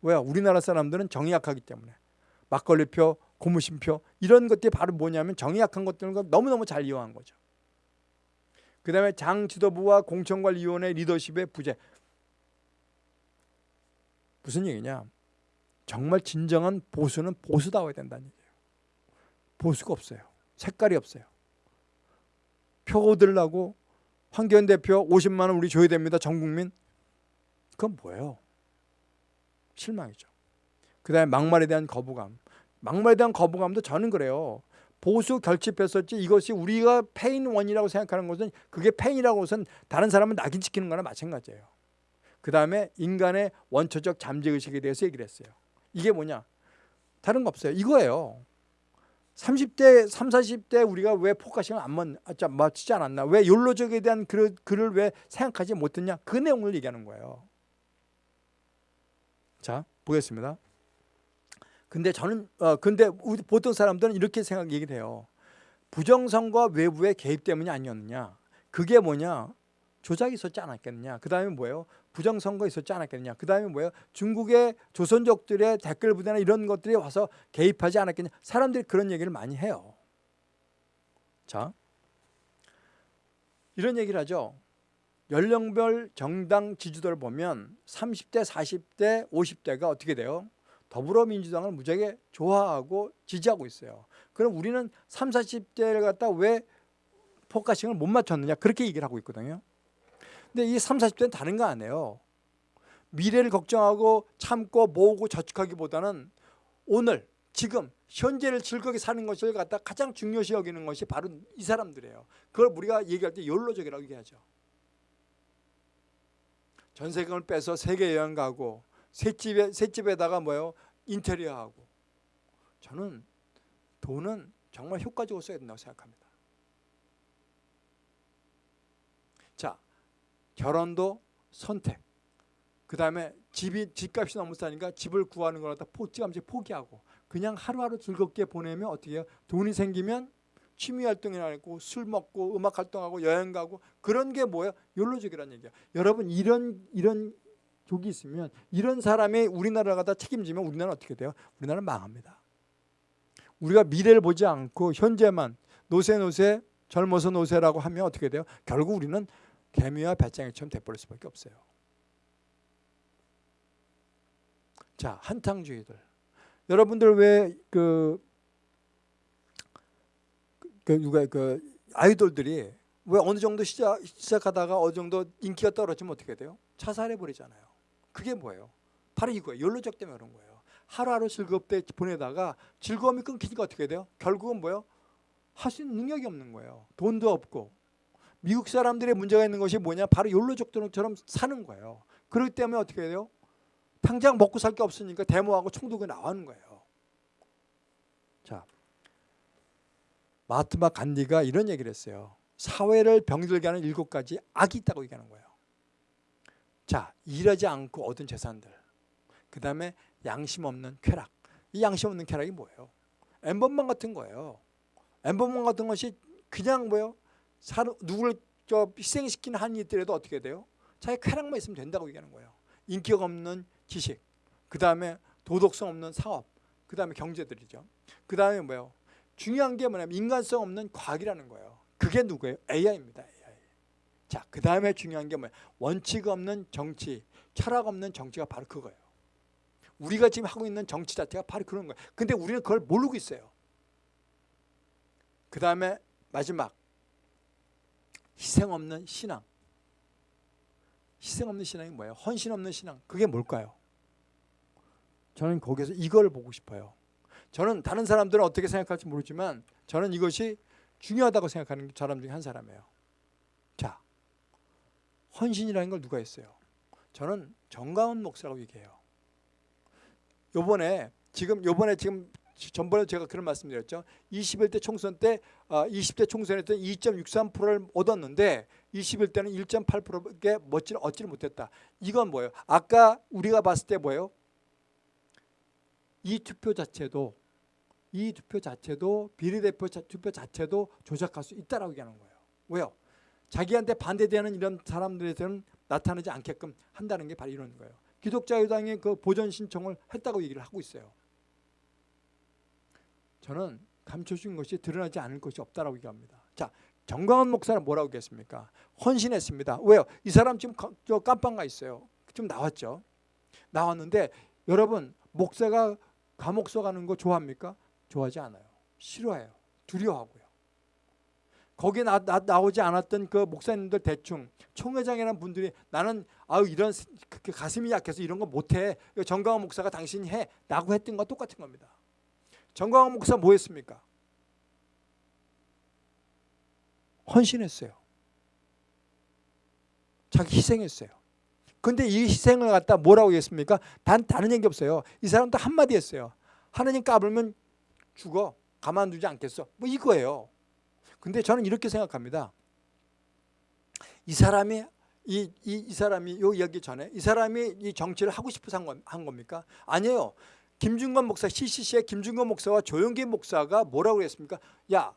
왜? 우리나라 사람들은 정이 약하기 때문에. 막걸리표, 고무신표 이런 것들이 바로 뭐냐면 정이 약한 것들을 너무너무 잘 이용한 거죠. 그 다음에 장 지도부와 공천관리위원회 리더십의 부재 무슨 얘기냐? 정말 진정한 보수는 보수다워야 된다는 얘기예요. 보수가 없어요. 색깔이 없어요. 표 얻으려고 황교안 대표 50만 원 우리 줘야 됩니다. 전 국민. 그건 뭐예요? 실망이죠. 그 다음에 막말에 대한 거부감. 막말에 대한 거부감도 저는 그래요. 보수 결집했었지 이것이 우리가 패인 원인이라고 생각하는 것은 그게 패인이라고 해서 다른 사람을 낙인 찍히는 거나 마찬가지예요. 그 다음에 인간의 원초적 잠재의식에 대해서 얘기를 했어요. 이게 뭐냐? 다른 거 없어요. 이거예요. 30대, 3, 40대 우리가 왜 focusing을 안 맞, 아, 맞추지 않았나? 왜 욜로족에 대한 글을, 글을 왜 생각하지 못했냐? 그 내용을 얘기하는 거예요. 자, 보겠습니다. 근데 저는 어 근데 보통 사람들은 이렇게 생각 얘기를 해요. 부정선거 외부의 개입 때문이 아니었느냐? 그게 뭐냐? 조작이 있었지 않았겠느냐? 그 다음에 뭐예요? 부정선거 있었지 않았겠느냐? 그 다음에 뭐예요? 중국의 조선족들의 댓글 부대나 이런 것들이 와서 개입하지 않았겠냐? 사람들이 그런 얘기를 많이 해요. 자, 이런 얘기를 하죠. 연령별 정당 지지도를 보면 30대, 40대, 50대가 어떻게 돼요? 더불어민주당을 무지하게 좋아하고 지지하고 있어요. 그럼 우리는 3, 40대를 갖다 왜 focusing을 못 맞췄느냐 그렇게 얘기를 하고 있거든요. 근데 이 3, 40대는 다른 거 아니에요. 미래를 걱정하고 참고 모으고 저축하기보다는 오늘 지금 현재를 즐겁게 사는 것을 갖다 가장 중요시 여기는 것이 바로 이 사람들이에요. 그걸 우리가 얘기할 때 욜로족이라고 얘기하죠. 전세금을 빼서 세계 여행 가고 새집에 새집에다가 뭐요 인테리어하고 저는 돈은 정말 효과적으로 써야 된다고 생각합니다. 자 결혼도 선택. 그 다음에 집이 집값이 너무 싸니까 집을 구하는 걸 갖다 포찌감치 포기하고 그냥 하루하루 즐겁게 보내면 어떻게 해요? 돈이 생기면 취미 활동이나 하고 술 먹고 음악 활동하고 여행 가고 그런 게 뭐예요? 욜로족이라는 얘기야. 여러분 이런 이런 족이 있으면 이런 사람이 우리나라를 갖다 책임지면 우리나라는 어떻게 돼요? 우리나라는 망합니다. 우리가 미래를 보지 않고 현재만 노세 노세 젊어서 노세라고 하면 어떻게 돼요? 결국 우리는 개미와 배짱이처럼 돼버릴 수밖에 없어요. 자 한탕주의들 여러분들 왜그 그 누가 그 아이돌들이 왜 어느 정도 시작, 시작하다가 어느 정도 인기가 떨어지면 어떻게 돼요? 자살해 버리잖아요. 그게 뭐예요? 바로 이거예요. 연로적 때문에 그런 거예요. 하루하루 즐겁게 보내다가 즐거움이 끊기니까 어떻게 돼요? 결국은 뭐예요? 할 수 있는 능력이 없는 거예요. 돈도 없고. 미국 사람들의 문제가 있는 것이 뭐냐? 바로 연로족들처럼 사는 거예요. 그렇기 때문에 어떻게 돼요? 당장 먹고 살 게 없으니까 데모하고 총독이 나오는 거예요. 자, 마트마 간디가 이런 얘기를 했어요. 사회를 병들게 하는 일곱 가지 악이 있다고 얘기하는 거예요. 자, 일하지 않고 얻은 재산들. 그 다음에 양심 없는 쾌락. 이 양심 없는 쾌락이 뭐예요? 엠번방 같은 거예요. 엠번방 같은 것이 그냥 뭐예요? 누구를 저 희생시키는 한이 있더라도 어떻게 돼요? 자기 쾌락만 있으면 된다고 얘기하는 거예요. 인기가 없는 지식. 그 다음에 도덕성 없는 사업. 그 다음에 경제들이죠. 그 다음에 뭐예요? 중요한 게 뭐냐면 인간성 없는 과학이라는 거예요. 그게 누구예요? AI입니다. 자, 그 다음에 중요한 게 뭐야? 원칙 없는 정치, 철학 없는 정치가 바로 그거예요. 우리가 지금 하고 있는 정치 자체가 바로 그런 거예요. 근데 우리는 그걸 모르고 있어요. 그 다음에 마지막 희생 없는 신앙. 희생 없는 신앙이 뭐예요? 헌신 없는 신앙. 그게 뭘까요? 저는 거기서 이걸 보고 싶어요. 저는 다른 사람들은 어떻게 생각할지 모르지만 저는 이것이 중요하다고 생각하는 사람 중에 한 사람이에요. 자, 헌신이라는 걸 누가 했어요? 저는 정가은 목사라고 얘기해요. 요번에 지금 요번에 지금 전번에 제가 그런 말씀드렸죠. 21대 총선 때 20대 아, 총선에 때 2.63%를 얻었는데 21대는 1.8%게 멋지를 얻지를 못했다. 이건 뭐예요? 아까 우리가 봤을 때 뭐예요? 이 투표 자체도 이 투표 자체도 비례대표 투표 자체도 조작할 수 있다라고 얘기하는 거예요. 왜요? 자기한테 반대되는 이런 사람들에서는 나타나지 않게끔 한다는 게 바로 이런 거예요. 기독자유당이 그 보전 신청을 했다고 얘기를 하고 있어요. 저는 감춰진 것이 드러나지 않을 것이 없다라고 얘기합니다. 자, 정광훈 목사는 뭐라고 했습니까? 헌신했습니다. 왜요? 이 사람 지금 저 깜빵 가 있어요. 좀 나왔죠. 나왔는데 여러분 목사가 감옥서 가는 거 좋아합니까? 좋아하지 않아요. 싫어해요. 두려워하고요. 거기에 나, 나, 나오지 않았던 그 목사님들 대충 총회장이라는 분들이 나는 아유 이런 그, 그 가슴이 약해서 이런 거 못해 정강원 목사가 당신이 해 라고 했던 거 똑같은 겁니다 정강원 목사 뭐 했습니까? 헌신했어요 자기 희생했어요 근데 이 희생을 갖다 뭐라고 했습니까? 단 다른 얘기 없어요 이 사람도 한마디 했어요 하느님 까불면 죽어 가만두지 않겠어 뭐 이거예요 근데 저는 이렇게 생각합니다. 이 사람이 이, 이, 이 사람이 요 여기 전에 이 사람이 이 정치를 하고 싶어서 한, 건, 한 겁니까? 아니에요. 김중건 목사 CCC의 김중건 목사와 조영기 목사가 뭐라고 했습니까? 야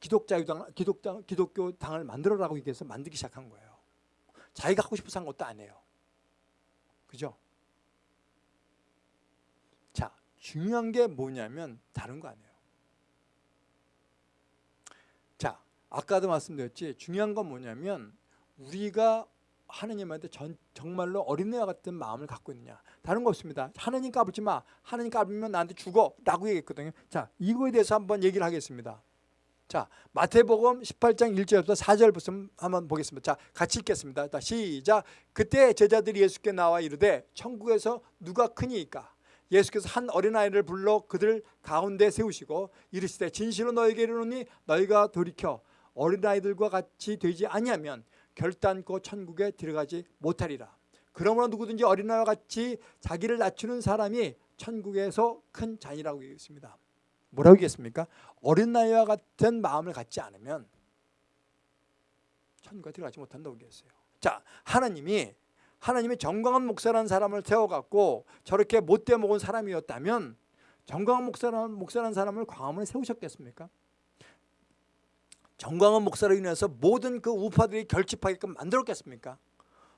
기독자유당 기독당 기독교 당을 만들어라고 얘기해서 만들기 시작한 거예요. 자기가 하고 싶어서 한 것도 아니에요. 그죠? 자 중요한 게 뭐냐면 다른 거 아니에요. 자, 아까도 말씀드렸지 중요한 건 뭐냐면 우리가 하느님한테 전, 정말로 어린애와 같은 마음을 갖고 있느냐 다른 거 없습니다. 하느님 까불지 마. 하느님 까불면 나한테 죽어 라고 얘기했거든요. 자 이거에 대해서 한번 얘기를 하겠습니다. 자 마태복음 18장 1절부터 4절부터 한번 보겠습니다. 자 같이 읽겠습니다. 자, 시작. 그때 제자들이 예수께 나와 이르되 천국에서 누가 크니까? 예수께서 한 어린아이를 불러 그들 가운데 세우시고 이르시되 진실로 너에게 이르노니 너희가 돌이켜 어린아이들과 같이 되지 아니하면 결단코 천국에 들어가지 못하리라 그러므로 누구든지 어린아이와 같이 자기를 낮추는 사람이 천국에서 큰 잔이라고 얘기했습니다 뭐라고 얘기했습니까? 어린아이와 같은 마음을 갖지 않으면 천국에 들어가지 못한다고 얘기했어요 자 하나님이 하나님이 정광훈 목사라는 사람을 세워갖고 저렇게 못돼 먹은 사람이었다면 정광훈 목사라는, 목사라는 사람을 광화문에 세우셨겠습니까? 정광훈 목사로 인해서 모든 그 우파들이 결집하게끔 만들었겠습니까?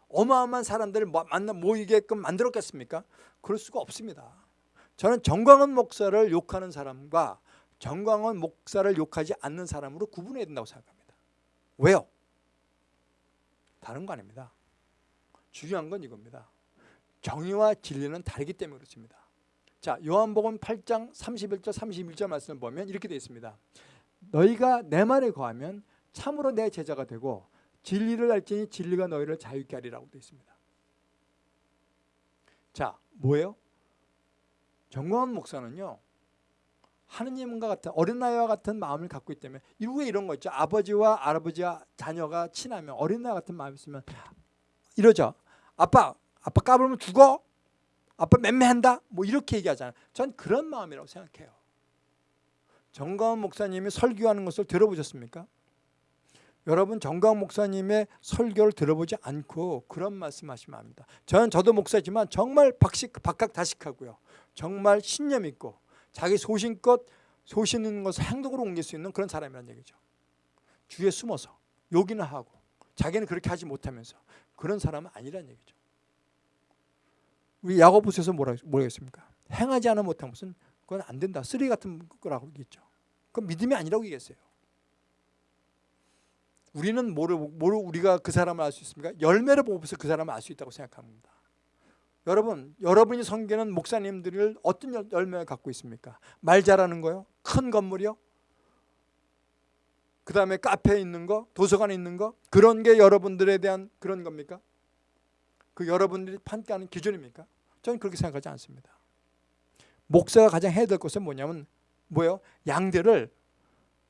어마어마한 사람들을 만나 모이게끔 만들었겠습니까? 그럴 수가 없습니다. 저는 정광훈 목사를 욕하는 사람과 정광훈 목사를 욕하지 않는 사람으로 구분해야 된다고 생각합니다. 왜요? 다른 거 아닙니다. 중요한 건 이겁니다. 정의와 진리는 다르기 때문에 그렇습니다. 자, 요한복음 8장 31절 31절 말씀을 보면 이렇게 되어 있습니다. 너희가 내 말에 거하면 참으로 내 제자가 되고 진리를 알지니 진리가 너희를 자유케 하리라고 되어 있습니다. 자, 뭐예요? 정광훈 목사는요. 하느님과 같은 어린 아이와 같은 마음을 갖고 있기 때문에 이후에 이런 거 있죠. 아버지와 할아버지와 자녀가 친하면 어린 아이 같은 마음이 있으면 이러죠. 아빠, 아빠 까불면 죽어? 아빠 맴매한다? 뭐 이렇게 얘기하잖아요. 전 그런 마음이라고 생각해요. 정가은 목사님이 설교하는 것을 들어보셨습니까? 여러분 정가은 목사님의 설교를 들어보지 않고 그런 말씀하시면 합니다. 저는 저도 목사지만 정말 박식, 박학다식하고요. 정말 신념 있고 자기 소신껏 소신 있는 것을 행동으로 옮길 수 있는 그런 사람이라는 얘기죠. 주위에 숨어서 욕이나 하고 자기는 그렇게 하지 못하면서 그런 사람은 아니라는 얘기죠. 우리 야고보서에서 뭐라 뭐겠습니까? 행하지 않아 못한 것은 그건 안 된다. 쓰레기 같은 거라고 얘기했죠. 그건 믿음이 아니라고 얘기했어요. 우리는 뭐를, 뭐를 우리가 그 사람을 알 수 있습니까? 열매를 보고서 그 사람을 알 수 있다고 생각합니다. 여러분, 여러분이 섬기는 목사님들을 어떤 열매를 갖고 있습니까? 말 잘하는 거요? 큰 건물이요? 그 다음에 카페에 있는 거, 도서관에 있는 거 그런 게 여러분들에 대한 그런 겁니까? 그 여러분들이 판가하는 기준입니까? 저는 그렇게 생각하지 않습니다. 목사가 가장 해야 될 것은 뭐냐면 뭐예요? 양들을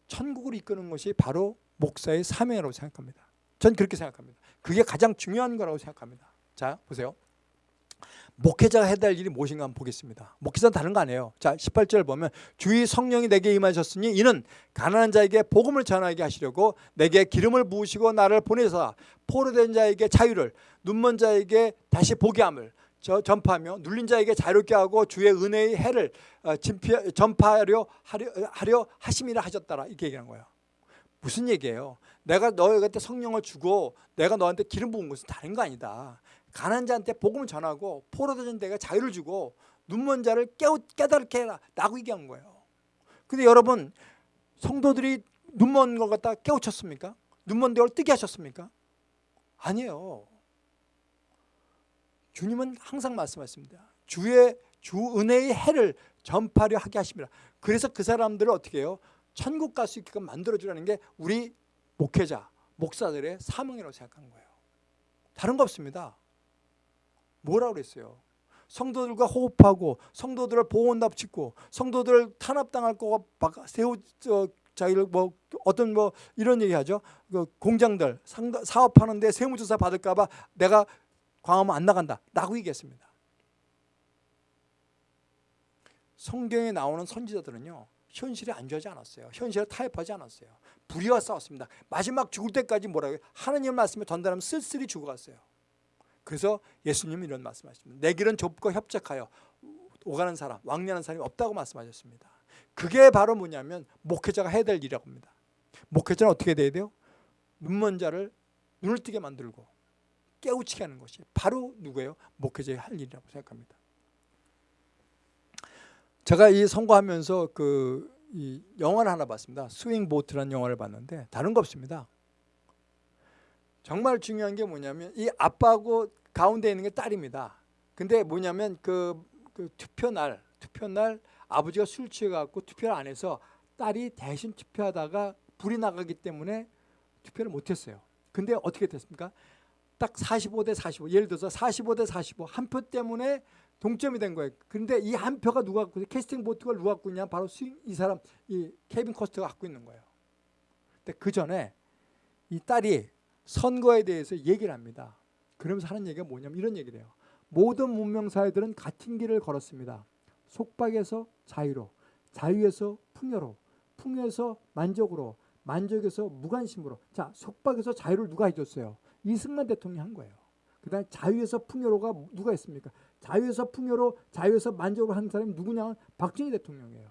천국으로 이끄는 것이 바로 목사의 사명이라고 생각합니다. 전 그렇게 생각합니다. 그게 가장 중요한 거라고 생각합니다. 자, 보세요. 목회자가 해야 될 일이 무엇인가 한번 보겠습니다. 목회자는 다른 거 아니에요. 자, 18절 보면 주의 성령이 내게 임하셨으니 이는 가난한 자에게 복음을 전하게 하시려고 내게 기름을 부으시고 나를 보내사 포로된 자에게 자유를 눈먼 자에게 다시 보게 함을 저 전파하며 눌린 자에게 자유롭게 하고 주의 은혜의 해를 어, 전파하려 하려, 하려 하심이라 하셨다라 이렇게 얘기한 거예요. 무슨 얘기예요? 내가 너희한테 성령을 주고 내가 너한테 기름 부은 것은 다른 거 아니다. 가난 자한테 복음을 전하고 포로된 자에게 자유를 주고 눈먼 자를 깨우, 깨닫게 해라 라고 얘기한 거예요 근데 여러분 성도들이 눈먼 걸 갖다 깨우쳤습니까? 눈먼 데를 뜨게 하셨습니까? 아니에요 주님은 항상 말씀하십니다 주의 주 은혜의 해를 전파려 하게 하십니다 그래서 그 사람들을 어떻게 해요? 천국 갈 수 있게끔 만들어주라는 게 우리 목회자, 목사들의 사명이라고 생각한 거예요. 다른 거 없습니다. 뭐라고 그랬어요? 성도들과 호흡하고 성도들을 보호원답 짓고 성도들을 탄압당할 거가 세우 저, 자기를 뭐 어떤 뭐 이런 얘기하죠. 그 공장들 사업하는데 세무조사 받을까 봐 내가 광화문 안 나간다 라고 얘기했습니다. 성경에 나오는 선지자들은요 현실에 안주하지 않았어요. 현실에 타협하지 않았어요. 불의와 싸웠습니다. 마지막 죽을 때까지 뭐라고 해요? 하나님 말씀에 전달하면 쓸쓸히 죽어갔어요. 그래서 예수님은 이런 말씀하십니다. 내 길은 좁고 협착하여 오가는 사람, 왕래하는 사람이 없다고 말씀하셨습니다. 그게 바로 뭐냐면 목회자가 해야 될 일이라고 합니다. 목회자는 어떻게 돼야 돼요? 눈먼 자를 눈을 뜨게 만들고 깨우치게 하는 것이 바로 누구예요? 목회자의 할 일이라고 생각합니다. 제가 이 선거하면서 그 이 영화를 하나 봤습니다. 스윙 보트라는 영화를 봤는데 다른 거 없습니다. 정말 중요한 게 뭐냐면 이 아빠하고 가운데 있는 게 딸입니다. 근데 뭐냐면 그, 그 투표 날 투표 날 아버지가 술 취해갖고 투표를 안 해서 딸이 대신 투표하다가 불이 나가기 때문에 투표를 못했어요. 근데 어떻게 됐습니까? 딱 45 대 45 예를 들어서 45 대 45 한 표 때문에 동점이 된 거예요. 그런데 이 한 표가 누가 갖고 캐스팅 보트가 누가 갖고 있냐 바로 이 사람 이 케빈 코스트가 갖고 있는 거예요. 근데 그 전에 이 딸이 선거에 대해서 얘기를 합니다. 그러면서 하는 얘기가 뭐냐면 이런 얘기를 해요. 모든 문명 사회들은 같은 길을 걸었습니다. 속박에서 자유로, 자유에서 풍요로, 풍요에서 만족으로, 만족에서 무관심으로. 자, 속박에서 자유를 누가 해줬어요? 이승만 대통령이 한 거예요. 그 다음 자유에서 풍요로가 누가 했습니까? 자유에서 풍요로, 자유에서 만족으로 하는 사람이 누구냐? 박정희 대통령이에요.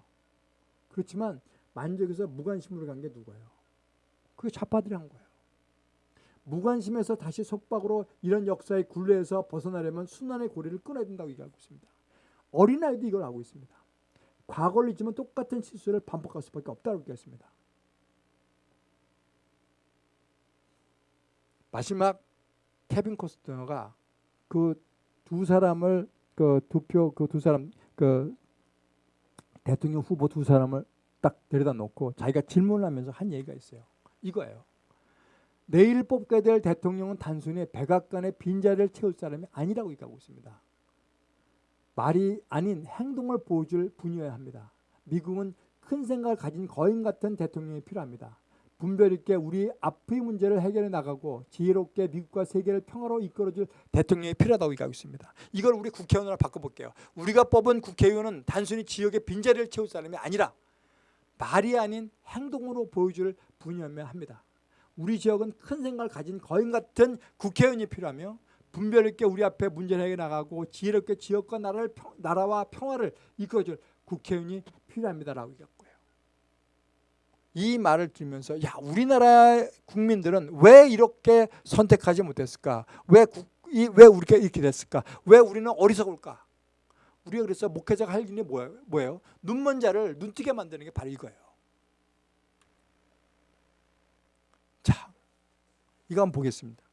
그렇지만 만족에서 무관심으로 간 게 누구예요? 그게 좌파들이 한 거예요. 무관심에서 다시 속박으로 이런 역사의 굴레에서 벗어나려면 순환의 고리를 끊어야 된다고 얘기하고 있습니다. 어린아이도 이걸 알고 있습니다. 과거를 잊으면 똑같은 실수를 반복할 수밖에 없다고 얘기했습니다. 마지막 케빈 코스터가 그 두 사람을 그두표그 두 사람 그 대통령 후보 두 사람을 딱 데려다 놓고 자기가 질문을 하면서 한 얘기가 있어요. 이거예요. 내일 뽑게 될 대통령은 단순히 백악관의 빈자리를 채울 사람이 아니라고 얘기하고 있습니다. 말이 아닌 행동을 보여줄 분이어야 합니다. 미국은 큰 생각을 가진 거인 같은 대통령이 필요합니다. 분별 있게 우리 앞의 문제를 해결해 나가고 지혜롭게 미국과 세계를 평화로 이끌어줄 대통령이 필요하다고 얘기하고 있습니다. 이걸 우리 국회의원으로 바꿔볼게요. 우리가 뽑은 국회의원은 단순히 지역의 빈자리를 채울 사람이 아니라 말이 아닌 행동으로 보여줄 분이어야 합니다. 우리 지역은 큰 생각을 가진 거인 같은 국회의원이 필요하며 분별 있게 우리 앞에 문제를 해결 나가고 지혜롭게 지역과 나라를 평, 나라와 평화를 이끌어줄 국회의원이 필요합니다라고 얘기했고요. 이 말을 들으면서 야 우리나라 국민들은 왜 이렇게 선택하지 못했을까? 왜, 국, 이, 왜 우리가 이렇게 됐을까? 왜 우리는 어리석을까? 우리가 그래서 목회자가 할 일이 뭐예요? 뭐예요? 눈먼 자를 눈뜨게 만드는 게 바로 이거예요. 이거 한번 보겠습니다.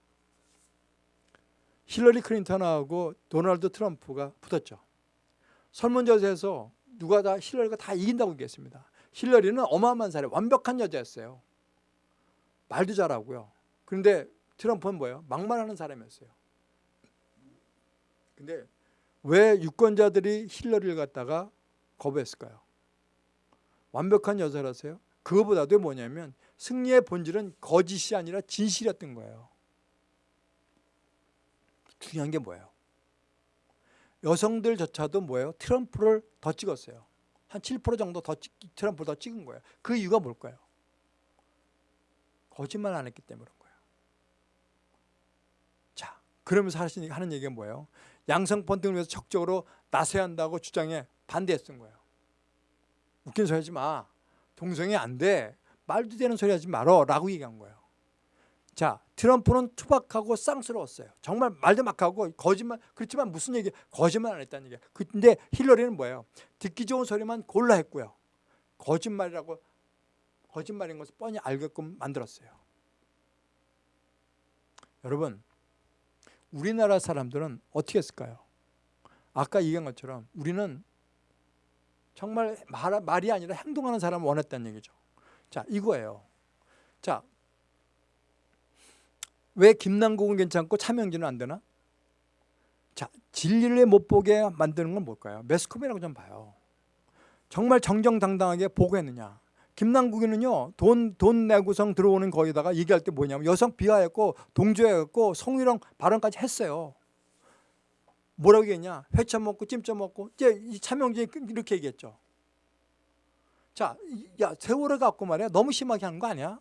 힐러리 클린턴하고 도널드 트럼프가 붙었죠. 설문조사에서 누가 다 힐러리가 다 이긴다고 얘기했습니다. 힐러리는 어마어마한 사람, 완벽한 여자였어요. 말도 잘하고요. 그런데 트럼프는 뭐예요? 막말하는 사람이었어요. 근데 왜 유권자들이 힐러리를 갖다가 거부했을까요? 완벽한 여자라서요. 그거보다도 뭐냐면 승리의 본질은 거짓이 아니라 진실이었던 거예요. 중요한 게 뭐예요? 여성들조차도 뭐예요? 트럼프를 더 찍었어요. 한 7% 정도 더 찍, 트럼프를 더 찍은 거예요. 그 이유가 뭘까요? 거짓말 안 했기 때문인 거예요. 자, 그러면서 하는 얘기가 뭐예요? 양성 펀딩을 위해서 적극적으로 나서야 한다고 주장에 반대했던 거예요. 웃긴 소리 하지 마. 동성애 안 돼. 말도 되는 소리 하지 말어 라고 얘기한 거예요. 자 트럼프는 투박하고 쌍스러웠어요. 정말 말도 막 하고 거짓말 그렇지만 무슨 얘기 거짓말 안 했다는 얘기야. 근데 힐러리는 뭐예요? 듣기 좋은 소리만 골라 했고요. 거짓말이라고 거짓말인 것을 뻔히 알게끔 만들었어요. 여러분 우리나라 사람들은 어떻게 했을까요? 아까 얘기한 것처럼 우리는 정말 말, 말이 아니라 행동하는 사람을 원했다는 얘기죠. 자 이거예요. 자, 왜 김남국은 괜찮고 차명진은 안 되나? 자, 진리를 못 보게 만드는 건 뭘까요? 매스컴이라고 좀 봐요. 정말 정정당당하게 보고했느냐? 김남국이는요 돈 돈 내고성 들어오는 거기다가 얘기할 때 뭐냐면 여성 비하했고 동조했고 성희롱 발언까지 했어요. 뭐라고 얘기했냐? 회쳐 먹고 찜쪄 먹고 이제 이 차명진이 이렇게 얘기했죠. 자, 야 세월호 갖고 말이야 너무 심하게 하는 거 아니야?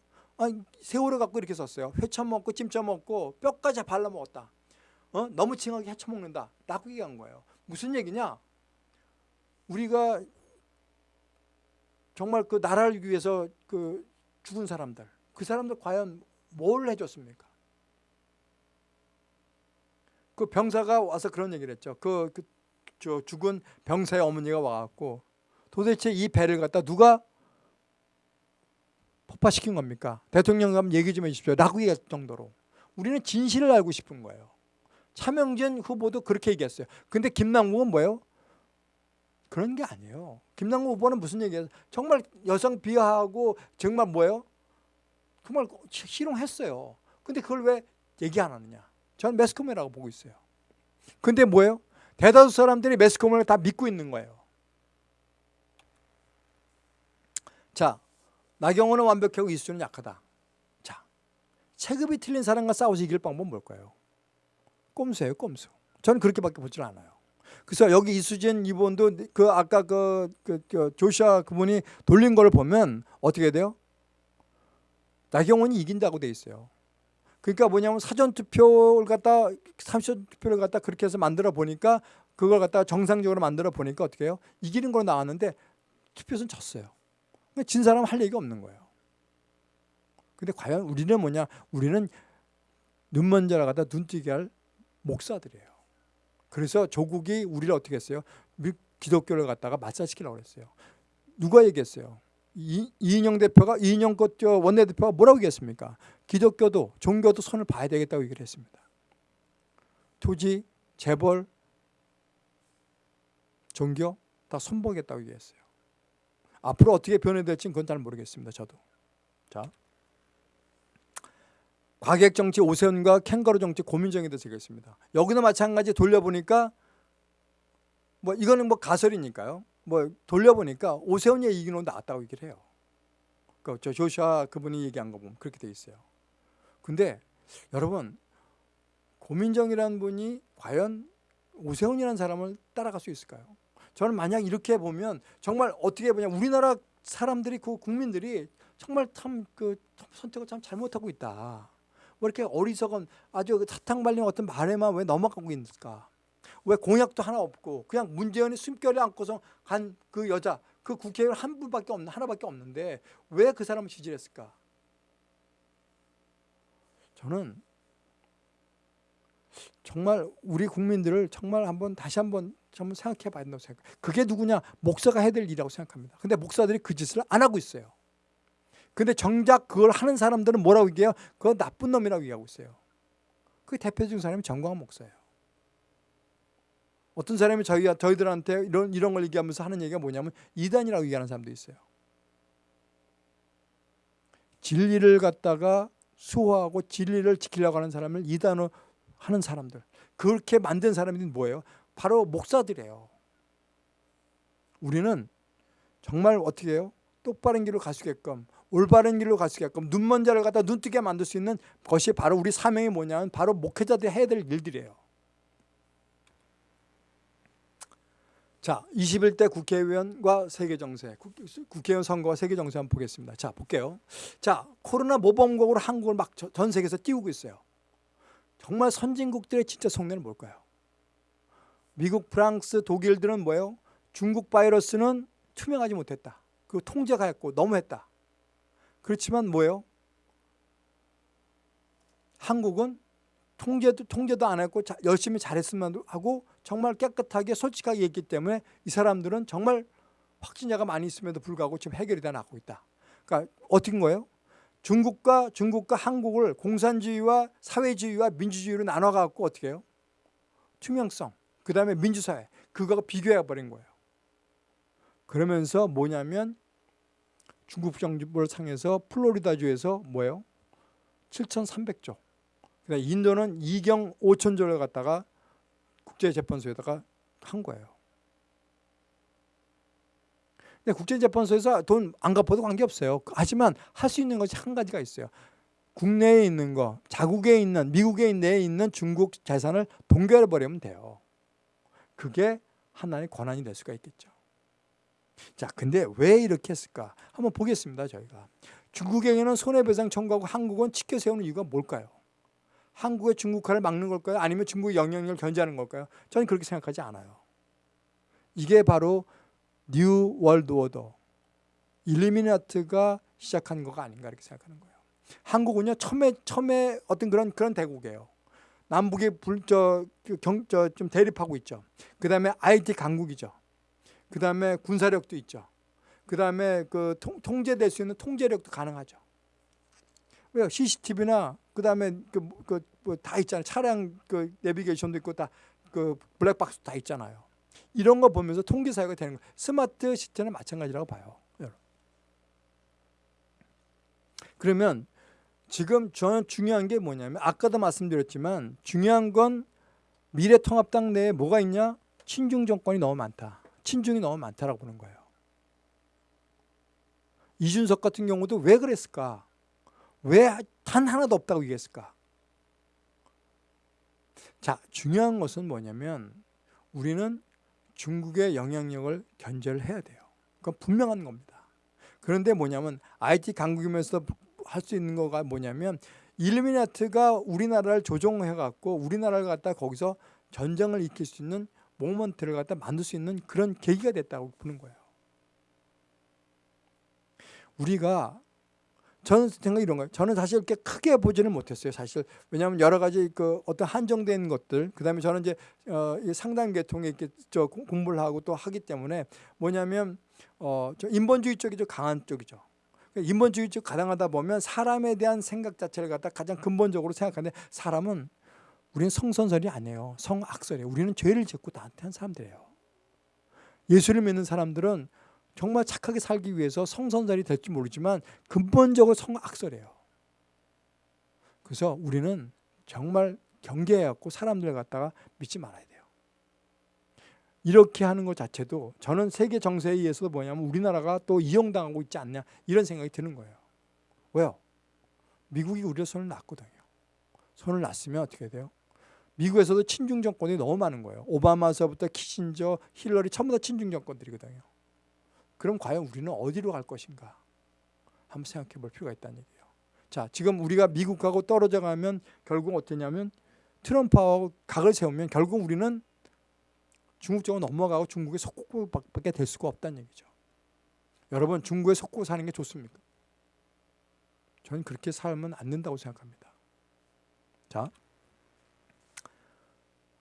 세월호 갖고 이렇게 썼어요. 회쳐 먹고 찜쪄 먹고 뼈까지 발라 먹었다. 어? 너무 징하게 헤쳐 먹는다. 라고 얘기한 거예요. 무슨 얘기냐? 우리가 정말 그 나라를 위해서 그 죽은 사람들, 그 사람들 과연 뭘 해줬습니까? 그 병사가 와서 그런 얘기를 했죠. 그, 그, 저 죽은 병사의 어머니가 와갖고 도대체 이 배를 갖다 누가 폭파시킨 겁니까? 대통령 감 얘기 좀 해주십시오. 라고 얘기할 정도로. 우리는 진실을 알고 싶은 거예요. 차명진 후보도 그렇게 얘기했어요. 근데 김남국은 뭐예요? 그런 게 아니에요. 김남국 후보는 무슨 얘기예요? 정말 여성 비하하고 정말 뭐예요? 정말 희롱했어요. 근데 그걸 왜 얘기 안 하느냐? 저는 매스컴이라고 보고 있어요. 근데 뭐예요? 대다수 사람들이 매스컴을 다 믿고 있는 거예요. 자, 나경원은 완벽하고 이수준은 약하다. 자, 체급이 틀린 사람과 싸워서 이길 방법은 뭘까요? 꼼수예요, 꼼수. 저는 그렇게밖에 보질 않아요. 그래서 여기 이수진 이분도 그 아까 그, 그, 그 조시아 그분이 돌린 걸 보면 어떻게 돼요? 나경원이 이긴다고 돼 있어요. 그러니까 뭐냐면 사전 투표를 갖다 사전 투표를 갖다 그렇게 해서 만들어 보니까 그걸 갖다 정상적으로 만들어 보니까 어떻게 해요? 이기는 걸로 나왔는데 투표선 졌어요. 진 사람 할 얘기가 없는 거예요. 근데 과연 우리는 뭐냐? 우리는 눈먼 자라 갖다 눈뜨게 할 목사들이에요. 그래서 조국이 우리를 어떻게 했어요? 기독교를 갖다가 맞사시키려고 그랬어요. 누가 얘기했어요? 이, 이인영 대표가 이인영 원내대표가 뭐라고 얘기했습니까? 기독교도 종교도 손을 봐야 되겠다고 얘기를 했습니다. 토지, 재벌, 종교 다 손보겠다고 얘기했어요. 앞으로 어떻게 변해될지 그건 잘 모르겠습니다. 저도. 자, 과객 정치 오세훈과 캥거루 정치 고민정에 대해서 얘기했습니다. 여기도 마찬가지 돌려보니까 뭐 이거는 뭐 가설이니까요. 뭐 돌려보니까 오세훈이 이기는 낫다고 얘기를 해요. 그저 조슈아 그분이 얘기한 거 보면 그렇게 돼 있어요. 근데 여러분 고민정이라는 분이 과연 오세훈이라는 사람을 따라갈 수 있을까요? 저는 만약 이렇게 보면 정말 어떻게 보냐 우리나라 사람들이 그 국민들이 정말 참 그 선택을 참 잘못하고 있다. 왜 이렇게 어리석은 아주 그 사탕 발린 어떤 말에만 왜 넘어가고 있을까? 왜 공약도 하나 없고 그냥 문재인이 숨결에 안고서 간 그 여자 그 국회의원 한 분밖에 없는 하나밖에 없는데 왜 그 사람을 지지했을까? 저는 정말 우리 국민들을 정말 한번 다시 한번 정말 생각해 봐야 된다고 생각해요. 그게 누구냐? 목사가 해야 될 일이라고 생각합니다. 근데 목사들이 그 짓을 안 하고 있어요. 근데 정작 그걸 하는 사람들은 뭐라고 얘기해요? 그거 나쁜 놈이라고 얘기하고 있어요. 그 대표적인 사람이 정광훈 목사예요. 어떤 사람이 저희, 저희들한테 이런, 이런 걸 얘기하면서 하는 얘기가 뭐냐면 이단이라고 얘기하는 사람도 있어요. 진리를 갖다가 수호하고 진리를 지키려고 하는 사람을 이단으로 하는 사람들. 그렇게 만든 사람이 뭐예요? 바로 목사들이에요. 우리는 정말 어떻게 해요? 똑바른 길로 갈 수 있게끔 올바른 길로 갈 수 있게끔 눈먼 자를 갖다 눈뜨게 만들 수 있는 것이 바로 우리 사명이 뭐냐면 바로 목회자들이 해야 될 일들이에요. 자, 21대 국회의원과 세계정세, 국회의원 선거와 세계정세 한번 보겠습니다. 자, 볼게요. 자, 코로나 모범국으로 한국을 막 전 세계에서 띄우고 있어요. 정말 선진국들의 진짜 속내는 뭘까요? 미국, 프랑스, 독일들은 뭐예요? 중국 바이러스는 투명하지 못했다. 그 통제가 했고 너무했다. 그렇지만 뭐예요? 한국은 통제도 통제도 안 했고 자, 열심히 잘했으면 하고 정말 깨끗하게 솔직하게 했기 때문에 이 사람들은 정말 확진자가 많이 있음에도 불구하고 지금 해결이 다 나고 있다. 그러니까 어떻게 거예요? 중국과 중국과 한국을 공산주의와 사회주의와 민주주의로 나눠 갖고 어떻게 해요? 투명성, 그 다음에 민주사회 그거가 비교해 버린 거예요. 그러면서 뭐냐면 중국 정부를 상해서 플로리다주에서 뭐예요? 7,300조. 그다음 인도는 2경 5천조를 갖다가 국제재판소에다가 한 거예요. 근데 국제재판소에서 돈 안 갚아도 관계없어요. 하지만 할 수 있는 것이 한 가지가 있어요. 국내에 있는 거, 자국에 있는, 미국에 내에 있는 중국 재산을 동결해 버리면 돼요. 그게 하나의 권한이 될 수가 있겠죠. 자, 근데 왜 이렇게 했을까? 한번 보겠습니다, 저희가. 중국에게는 손해배상 청구하고 한국은 치켜 세우는 이유가 뭘까요? 한국의 중국화를 막는 걸까요? 아니면 중국의 영향력을 견제하는 걸까요? 저는 그렇게 생각하지 않아요. 이게 바로 New World Order, 일루미나티가 시작한 거가 아닌가 이렇게 생각하는 거예요. 한국은요 처음에 처음에 어떤 그런 그런 대국이에요. 남북이 불저경저좀 대립하고 있죠. 그 다음에 IT 강국이죠. 그 다음에 군사력도 있죠. 그 다음에 그 통, 통제될 수 있는 통제력도 가능하죠. 왜요? CCTV나 그 다음에 그그뭐다 있잖아요. 차량 그 내비게이션도 있고 다 그 블랙박스 다 있잖아요. 이런 거 보면서 통계 사회가 되는 거예요. 스마트 시티는 마찬가지라고 봐요. 그러면 지금 저는 중요한 게 뭐냐면 아까도 말씀드렸지만 중요한 건 미래통합당 내에 뭐가 있냐? 친중 정권이 너무 많다. 친중이 너무 많다라고 보는 거예요. 이준석 같은 경우도 왜 그랬을까? 왜 단 하나도 없다고 얘기했을까? 자, 중요한 것은 뭐냐면 우리는 중국의 영향력을 견제를 해야 돼요. 그건 분명한 겁니다. 그런데 뭐냐면 IT 강국이면서 할 수 있는 거가 뭐냐면 일루미나트가 우리나라를 조종해 갖고 우리나라를 갖다 거기서 전쟁을 일으킬 수 있는 모먼트를 갖다 만들 수 있는 그런 계기가 됐다고 보는 거예요. 우리가 저는 생각 이런 거예요. 저는 사실 이렇게 크게 보지는 못했어요. 사실 왜냐하면 여러 가지 그 어떤 한정된 것들, 그다음에 저는 이제 어, 상당 계통에 이렇게 저 공부를 하고 또 하기 때문에 뭐냐면 어, 저 인본주의 쪽이 좀 강한 쪽이죠. 그러니까 인본주의 쪽 가당하다 보면 사람에 대한 생각 자체를 갖다 가장 근본적으로 생각하는데 사람은 우리는 성선설이 아니에요. 성악설이에요. 우리는 죄를 짓고 나한테 한 사람들이에요. 예수를 믿는 사람들은 정말 착하게 살기 위해서 성선설이 될지 모르지만 근본적으로 성악설이에요. 그래서 우리는 정말 경계해갖고 사람들 갖다가 믿지 말아야 돼요. 이렇게 하는 것 자체도 저는 세계 정세에 의해서 뭐냐면 우리나라가 또 이용당하고 있지 않냐 이런 생각이 드는 거예요. 왜요? 미국이 우리의 손을 놨거든요. 손을 놨으면 어떻게 돼요? 미국에서도 친중 정권이 너무 많은 거예요. 오바마서부터 키신저, 힐러리 전부 다 친중 정권들이거든요. 그럼 과연 우리는 어디로 갈 것인가? 한번 생각해 볼 필요가 있다는 얘기예요. 자, 지금 우리가 미국하고 떨어져 가면 결국 어떠냐면 트럼프하고 각을 세우면 결국 우리는 중국 쪽으로 넘어가고 중국의 속국밖에 될 수가 없다는 얘기죠. 여러분 중국에 속고 사는 게 좋습니까? 저는 그렇게 살면 안 된다고 생각합니다. 자,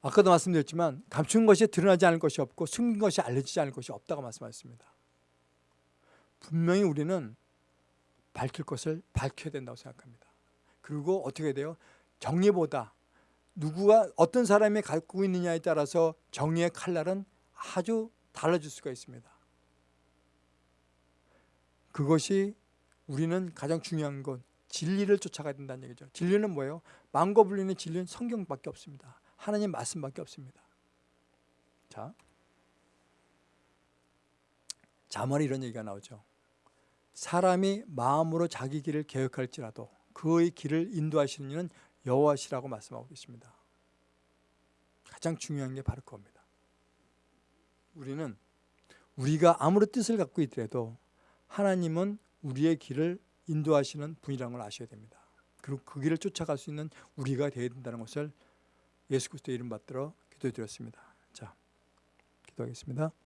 아까도 말씀드렸지만 감춘 것이 드러나지 않을 것이 없고 숨긴 것이 알려지지 않을 것이 없다고 말씀하셨습니다. 분명히 우리는 밝힐 것을 밝혀야 된다고 생각합니다. 그리고 어떻게 돼요? 정의보다 누구가 어떤 사람이 갖고 있느냐에 따라서 정의의 칼날은 아주 달라질 수가 있습니다. 그것이 우리는 가장 중요한 건 진리를 쫓아가야 된다는 얘기죠. 진리는 뭐예요? 망고 불리는 진리는 성경밖에 없습니다. 하나님 말씀밖에 없습니다. 자, 자문에 이런 얘기가 나오죠. 사람이 마음으로 자기 길을 계획할지라도 그의 길을 인도하시는 이는 여호와시라고 말씀하고 계십니다. 가장 중요한 게 바로 그겁니다. 우리는 우리가 아무리 뜻을 갖고 있더라도 하나님은 우리의 길을 인도하시는 분이라는 걸 아셔야 됩니다. 그리고 그 길을 쫓아갈 수 있는 우리가 되어야 된다는 것을 예수 그리스도의 이름 받들어 기도드렸습니다. 자, 기도하겠습니다.